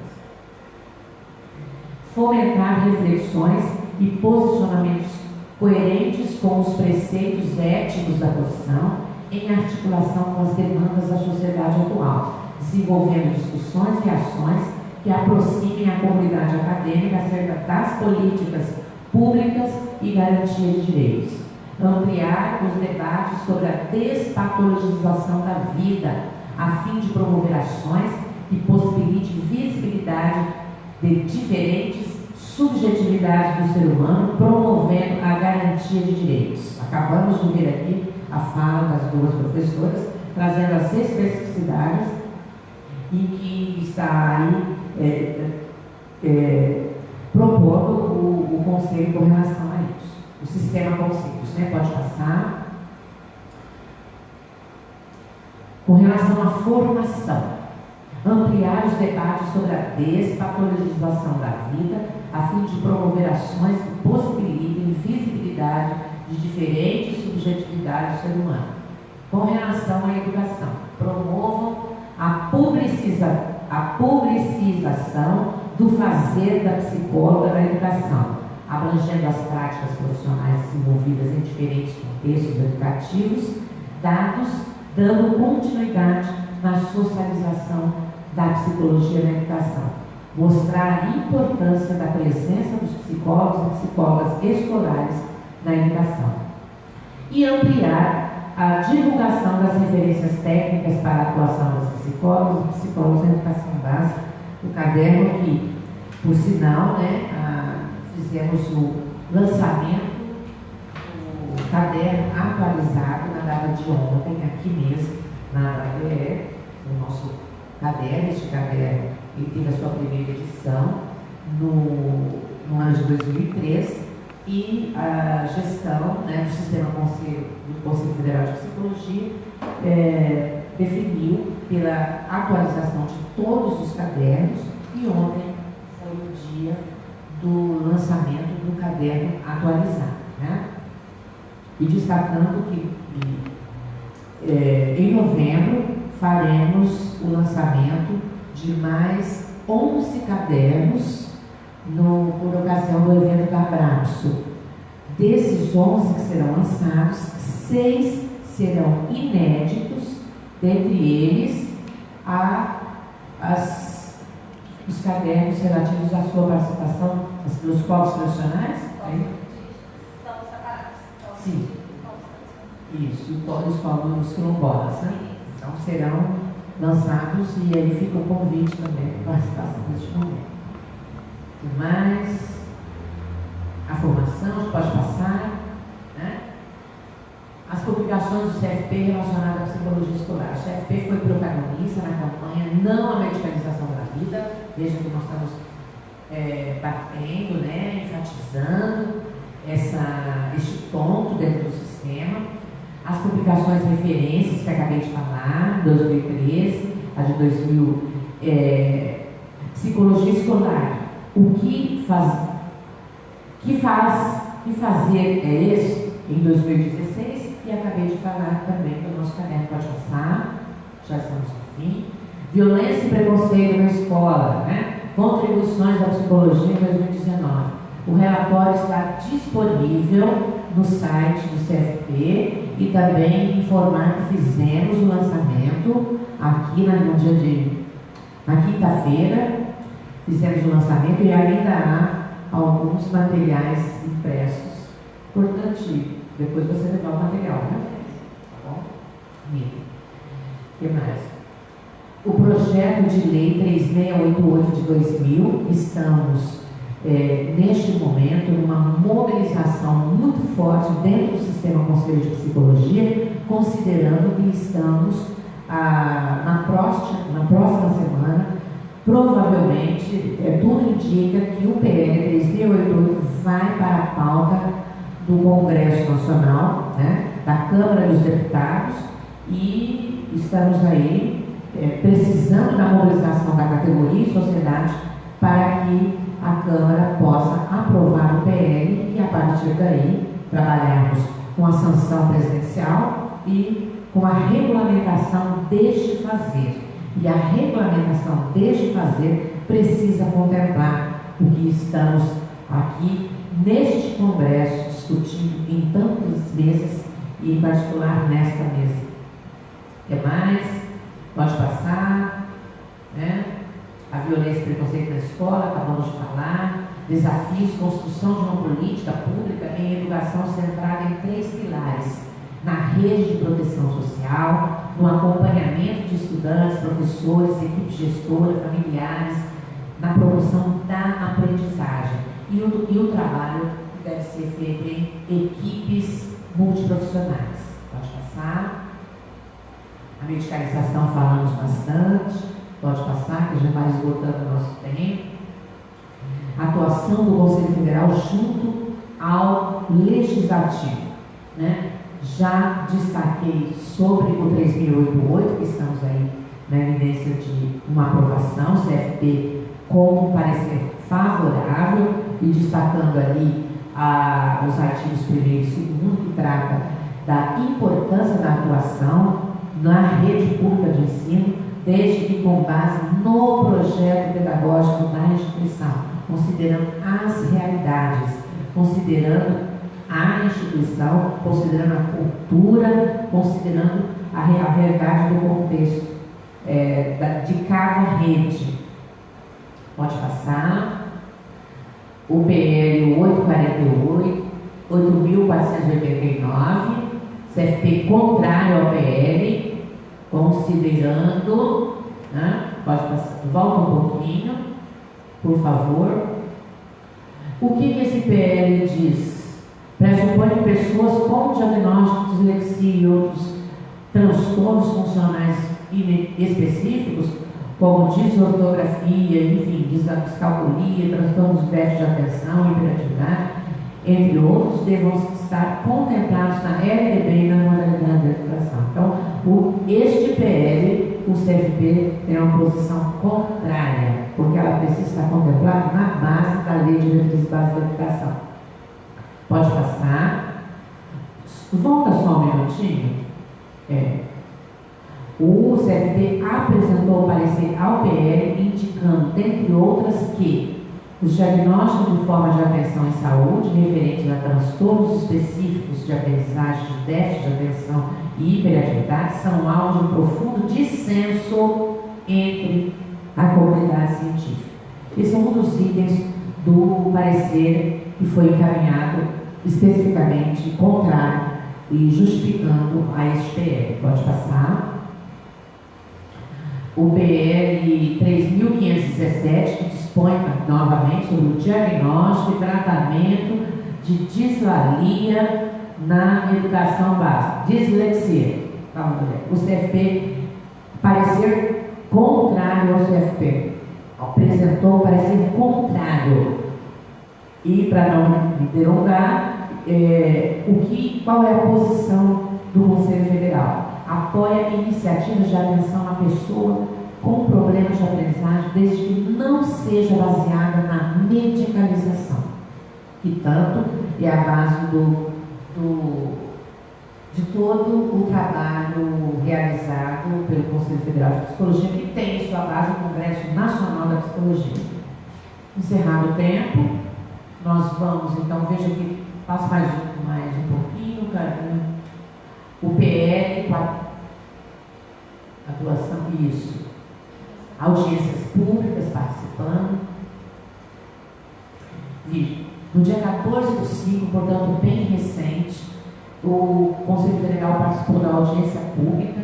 B: Fomentar reflexões e posicionamentos coerentes com os preceitos éticos da profissão em articulação com as demandas da sociedade atual, desenvolvendo discussões e ações que aproximem a comunidade acadêmica acerca das políticas públicas e garantia de direitos. Ampliar os debates sobre a despatologização da vida, a fim de promover ações que possibilitem visibilidade de diferentes subjetividades do ser humano, promovendo a garantia de direitos. Acabamos de ver aqui a fala das duas professoras, trazendo as especificidades e que está aí é, é, propondo o, o conselho com relação a isso. O sistema conceitos, né? Pode passar. Com relação à formação, ampliar os debates sobre a despatologização da vida, a fim de promover ações que possibilitem visibilidade de diferentes subjetividades do ser humano. Com relação à educação, promovam a, publiciza, a publicização do fazer da psicóloga na educação, abrangendo as práticas profissionais desenvolvidas em diferentes contextos educativos, dados, dando continuidade na socialização da psicologia na educação. Mostrar a importância da presença dos psicólogos e psicólogas escolares na educação. E ampliar a divulgação das referências técnicas para a atuação dos psicólogos e psicólogos na educação básica, o caderno que, por sinal, né, a, fizemos o lançamento o caderno atualizado na data de ontem, aqui mesmo, na ABE, o nosso caderno, este caderno, ele teve a sua primeira edição no, no ano de 2003 e a gestão né, do Sistema Conselho, do Conselho Federal de Psicologia é, definiu pela atualização de todos os cadernos e ontem foi o dia do lançamento do caderno atualizado. Né? E destacando que é, em novembro faremos o lançamento de mais 11 cadernos no, por ocasião do evento da Abraço. Desses 11 que serão lançados, seis serão inéditos, dentre eles a, as, os cadernos relativos à sua participação nos povos tradicionais.
E: São separados.
B: Sim. Isso, os povos quilombolas, né? Então serão lançados e aí fica o convite também para participação deste momento. O mais, a formação pode passar, né? As publicações do CFP relacionadas à psicologia escolar. O CFP foi protagonista na campanha Não à Medicalização da Vida. Veja que nós estamos é, batendo, né, enfatizando essa, este ponto dentro do sistema. As publicações referências que acabei de falar, 2013, a de 2000, é, Psicologia Escolar. O que faz, que faz, que fazer é esse em 2016 e acabei de falar também do nosso caderno, pode passar, já estamos no fim. Violência e preconceito na escola, né? Contribuições da Psicologia em 2019. O relatório está disponível no site do CFP e também informar que fizemos o lançamento aqui no dia de na quinta-feira, fizemos o lançamento e ainda há alguns materiais impressos. Importante depois você levar o material, né? Tá bom? O que mais? o projeto de lei 3688 de 2000, estamos é, neste momento numa mobilização muito forte dentro do sistema Conselho de Psicologia, considerando que estamos ah, na, próxima, na próxima semana, provavelmente, é, tudo indica que o PL 3688 vai para a pauta do Congresso Nacional, né, da Câmara dos Deputados, e estamos aí é, precisando da mobilização da categoria e sociedade para que a Câmara possa aprovar o PL e, a partir daí, trabalharmos com a sanção presidencial e com a regulamentação deste fazer. E a regulamentação deste fazer precisa contemplar o que estamos aqui neste Congresso discutindo em tantas mesas e, em particular, nesta mesa. O que mais? Pode passar, né? A violência e preconceito na escola, acabamos de falar. Desafios, construção de uma política pública em educação centrada em três pilares: na rede de proteção social, no acompanhamento de estudantes, professores, equipe gestora, familiares, na promoção da aprendizagem e o, e o trabalho deve ser feito em equipes multiprofissionais. Pode passar. A medicalização falamos bastante, pode passar, que já vai esgotando o nosso tempo. Atuação do Conselho Federal junto ao Legislativo. Né? Já destaquei sobre o 3088, que estamos aí na evidência de uma aprovação, CFP com um parecer favorável e destacando ali ah, os artigos 1 e 2 que trata da importância da atuação na rede pública de ensino, desde que com base no projeto pedagógico da instituição, considerando as realidades, considerando a instituição, considerando a cultura, considerando a, a realidade do contexto é, da, de cada rede. Pode passar. O PL 848, 8.489, CFP contrário ao PL, considerando, né? pode passar, volta um pouquinho, por favor. O que, que esse PL diz? Pressupõe pessoas com diagnóstico de dislexia e outros transtornos funcionais específicos, como desortografia, enfim, descalculia, transtornos déficit de atenção, hiperatividade, entre outros, devam estar contemplados na LDB e na modalidade de educação. Então, o, este PL, o CFP tem uma posição contrária, porque ela precisa estar contemplada na base da Lei de Diretrizes Básicas da Educação. Pode passar. Volta só um minutinho. É. O CFP apresentou parecer ao PL indicando, dentre outras, que os diagnósticos de forma de atenção em saúde referentes a transtornos específicos de aprendizagem, de déficit de atenção e hiperatividade são alvo de um profundo dissenso entre a comunidade científica. Esse é um dos itens do parecer que foi encaminhado especificamente contrário e justificando a este PL. Pode passar. O PL 3.517, que dispõe novamente sobre o diagnóstico e tratamento de dislalia na educação básica. Dislexia. O CFP, parecer contrário ao CFP. Apresentou parecer contrário. E, para não me delongar, é, o que, qual é a posição do Conselho Federal? Apoia iniciativas de atenção à pessoa com problemas de aprendizagem, desde que não seja baseada na medicalização. E tanto é a base do, do, de todo o trabalho realizado pelo Conselho Federal de Psicologia, que tem em sua base o Congresso Nacional da Psicologia. Encerrado o tempo, nós vamos, então, veja que passa mais, mais um pouquinho, cara. O PL, atuação, isso. Audiências públicas participando. E no dia 14 do 5, portanto, bem recente, o Conselho Federal participou da audiência pública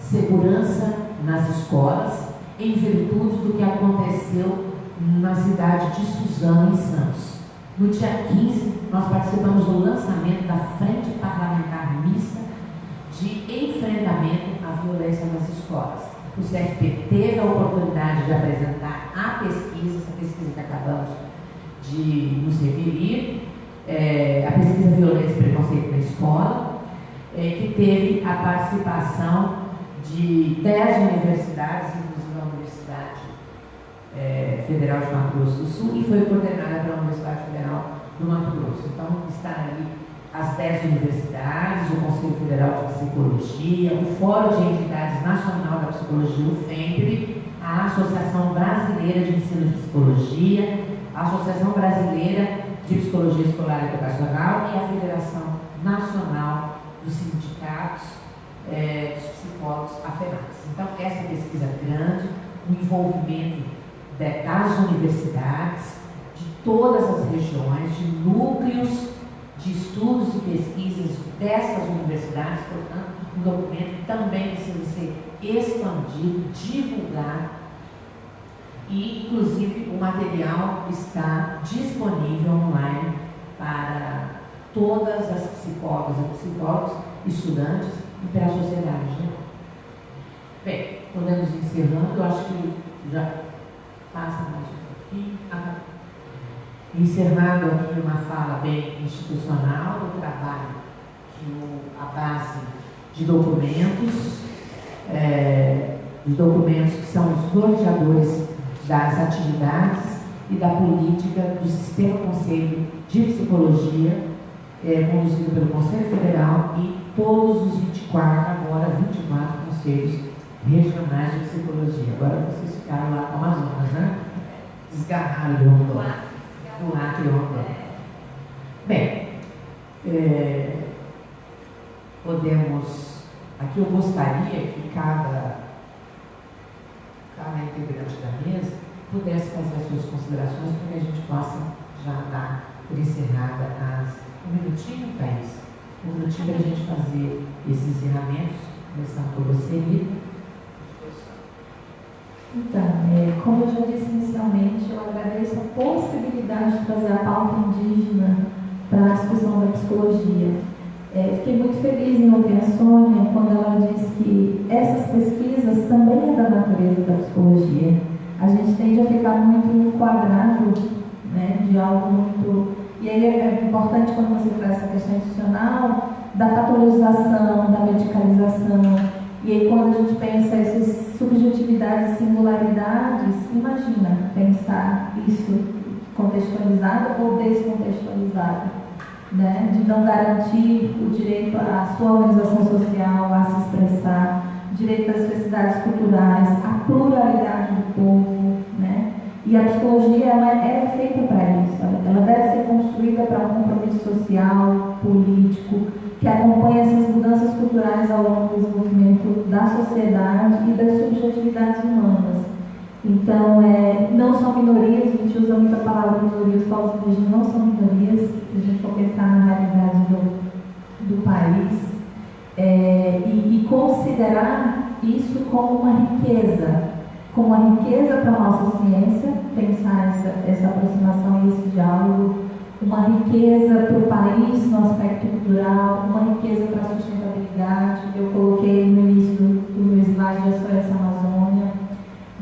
B: Segurança nas Escolas, em virtude do que aconteceu na cidade de Suzano, em Santos. No dia 15, nós participamos do lançamento da Frente Parlamentar Mista de Enfrentamento à Violência nas Escolas. O CFP teve a oportunidade de apresentar a pesquisa, essa pesquisa que acabamos de nos referir, é, a pesquisa Violência e Preconceito na Escola, é, que teve a participação de 10 universidades, inclusive a Universidade é, Federal de Mato Grosso do Sul, e foi coordenada pela Universidade Federal do Mato Grosso. Então, está ali as 10 universidades, o Conselho Federal de Psicologia, o Fórum de Entidades Nacional da Psicologia, o FEMPRE, a Associação Brasileira de Ensino de Psicologia, a Associação Brasileira de Psicologia Escolar e Educacional e a Federação Nacional dos Sindicatos é, dos Psicólogos Aferados. Então, essa pesquisa grande, o envolvimento das universidades, de todas as regiões, de núcleos de estudos e pesquisas dessas universidades, portanto, um documento também precisa ser expandido, divulgado e, inclusive, o material está disponível online para todas as psicólogas e psicólogos, estudantes e para a sociedade. Né? Bem, podemos encerrando, eu acho que já passa mais um pouquinho. Encerrando aqui uma fala bem institucional do trabalho que o, a base de documentos, é, de documentos que são os norteadores das atividades e da política do Sistema Conselho de Psicologia, é, conduzido pelo Conselho Federal e todos os 24, agora 24 conselhos regionais de psicologia. Agora vocês ficaram lá com Amazonas, né? Desgarraram de. Do Acre Rondônia. Bem, é, podemos. Aqui eu gostaria que cada cada integrante da mesa pudesse fazer as suas considerações para que a gente possa já dar por encerrada as. Um minutinho, Thaís? Um minutinho para a gente fazer esses encerramentos, começando por você, Rita.
C: Então, é, como eu já disse inicialmente, eu agradeço a possibilidade de trazer a pauta indígena para a discussão da psicologia. É, fiquei muito feliz em ouvir a Sônia quando ela disse que essas pesquisas também é da natureza da psicologia. A gente tende a ficar muito enquadrado né, de algo muito. E aí é importante quando você traz essa questão institucional da patologização, da medicalização. E aí quando a gente pensa essas subjetividades e singularidades, imagina pensar isso contextualizado ou descontextualizado né, de não garantir o direito à sua organização social a se expressar, direito às diversidades culturais, a pluralidade do povo, né? E a psicologia ela, é, é feita para isso. Ela deve ser construída para um compromisso social, político, que acompanhe essas mudanças culturais ao longo do desenvolvimento da sociedade e das subjetividades humanas. Então, é, não são minorias, a gente usa muito a palavra minorias, os povos indígenas não são minorias, se a gente for pensar na realidade do, do país, é, e, e considerar isso como uma riqueza, como uma riqueza para a nossa ciência, pensar essa, essa aproximação e esse diálogo, uma riqueza para o país no aspecto cultural, uma riqueza para a sustentabilidade. Eu coloquei no início do, meu slide a Floresta Amazônia,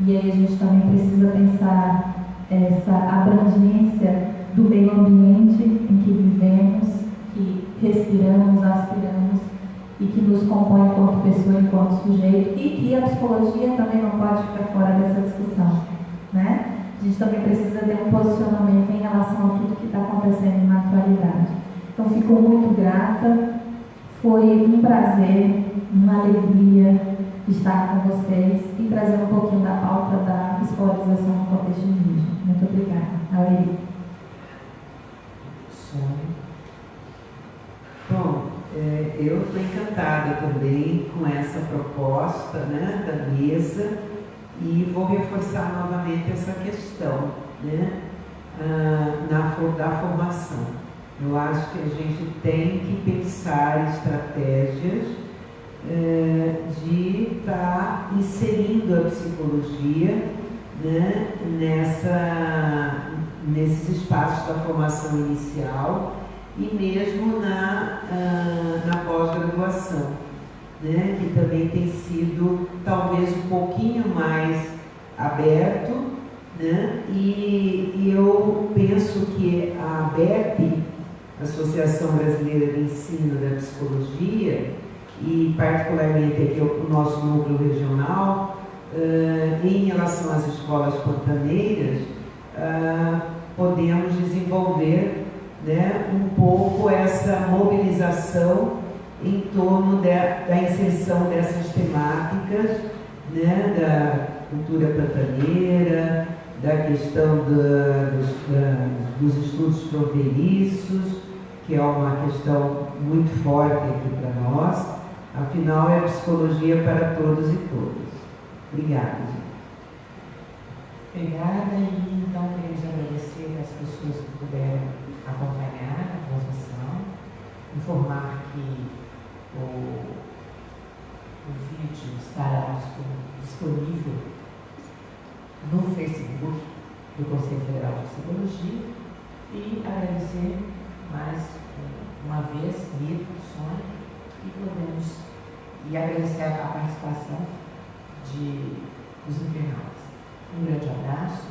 C: e aí a gente também precisa pensar essa abrangência do meio ambiente em que vivemos, que respiramos, aspiramos e que nos compõe enquanto pessoa, enquanto sujeito, e que a psicologia também não pode ficar fora dessa discussão. Né? A gente também precisa ter um posicionamento em relação a tudo que está acontecendo na atualidade. Então, fico muito grata, foi um prazer, uma alegria estar com vocês e trazer um pouquinho da pauta da escolarização no contexto indígena. Muito obrigada. Alegria.
D: Bom, é, eu estou encantada também com essa proposta né, da mesa e vou reforçar novamente essa questão né, ah, na, da formação. Eu acho que a gente tem que pensar estratégias é, de estar tá inserindo a psicologia né, nessa, nesses espaços da formação inicial e mesmo na, uh, na pós-graduação, né, que também tem sido talvez um pouquinho mais aberto, né, e, e eu penso que a ABEP, Associação Brasileira de Ensino da Psicologia, e particularmente aqui o nosso núcleo regional, uh, em relação às escolas pantaneiras, uh, podemos desenvolver né, um pouco essa mobilização em torno de, da inserção dessas temáticas né, da cultura pantaneira, da questão da, dos, da, dos estudos fronteiriços, que é uma questão muito forte aqui para nós. Afinal, é psicologia para todos e todas. Obrigada, gente.
F: Obrigada e então queremos agradecer as pessoas que puderam acompanhar a transmissão, informar que o, o vídeo estará disponível no Facebook do Conselho Federal de Psicologia e agradecer mais uma vez Mito, Sônia e podemos e agradecer a participação de, dos internautas. Um grande abraço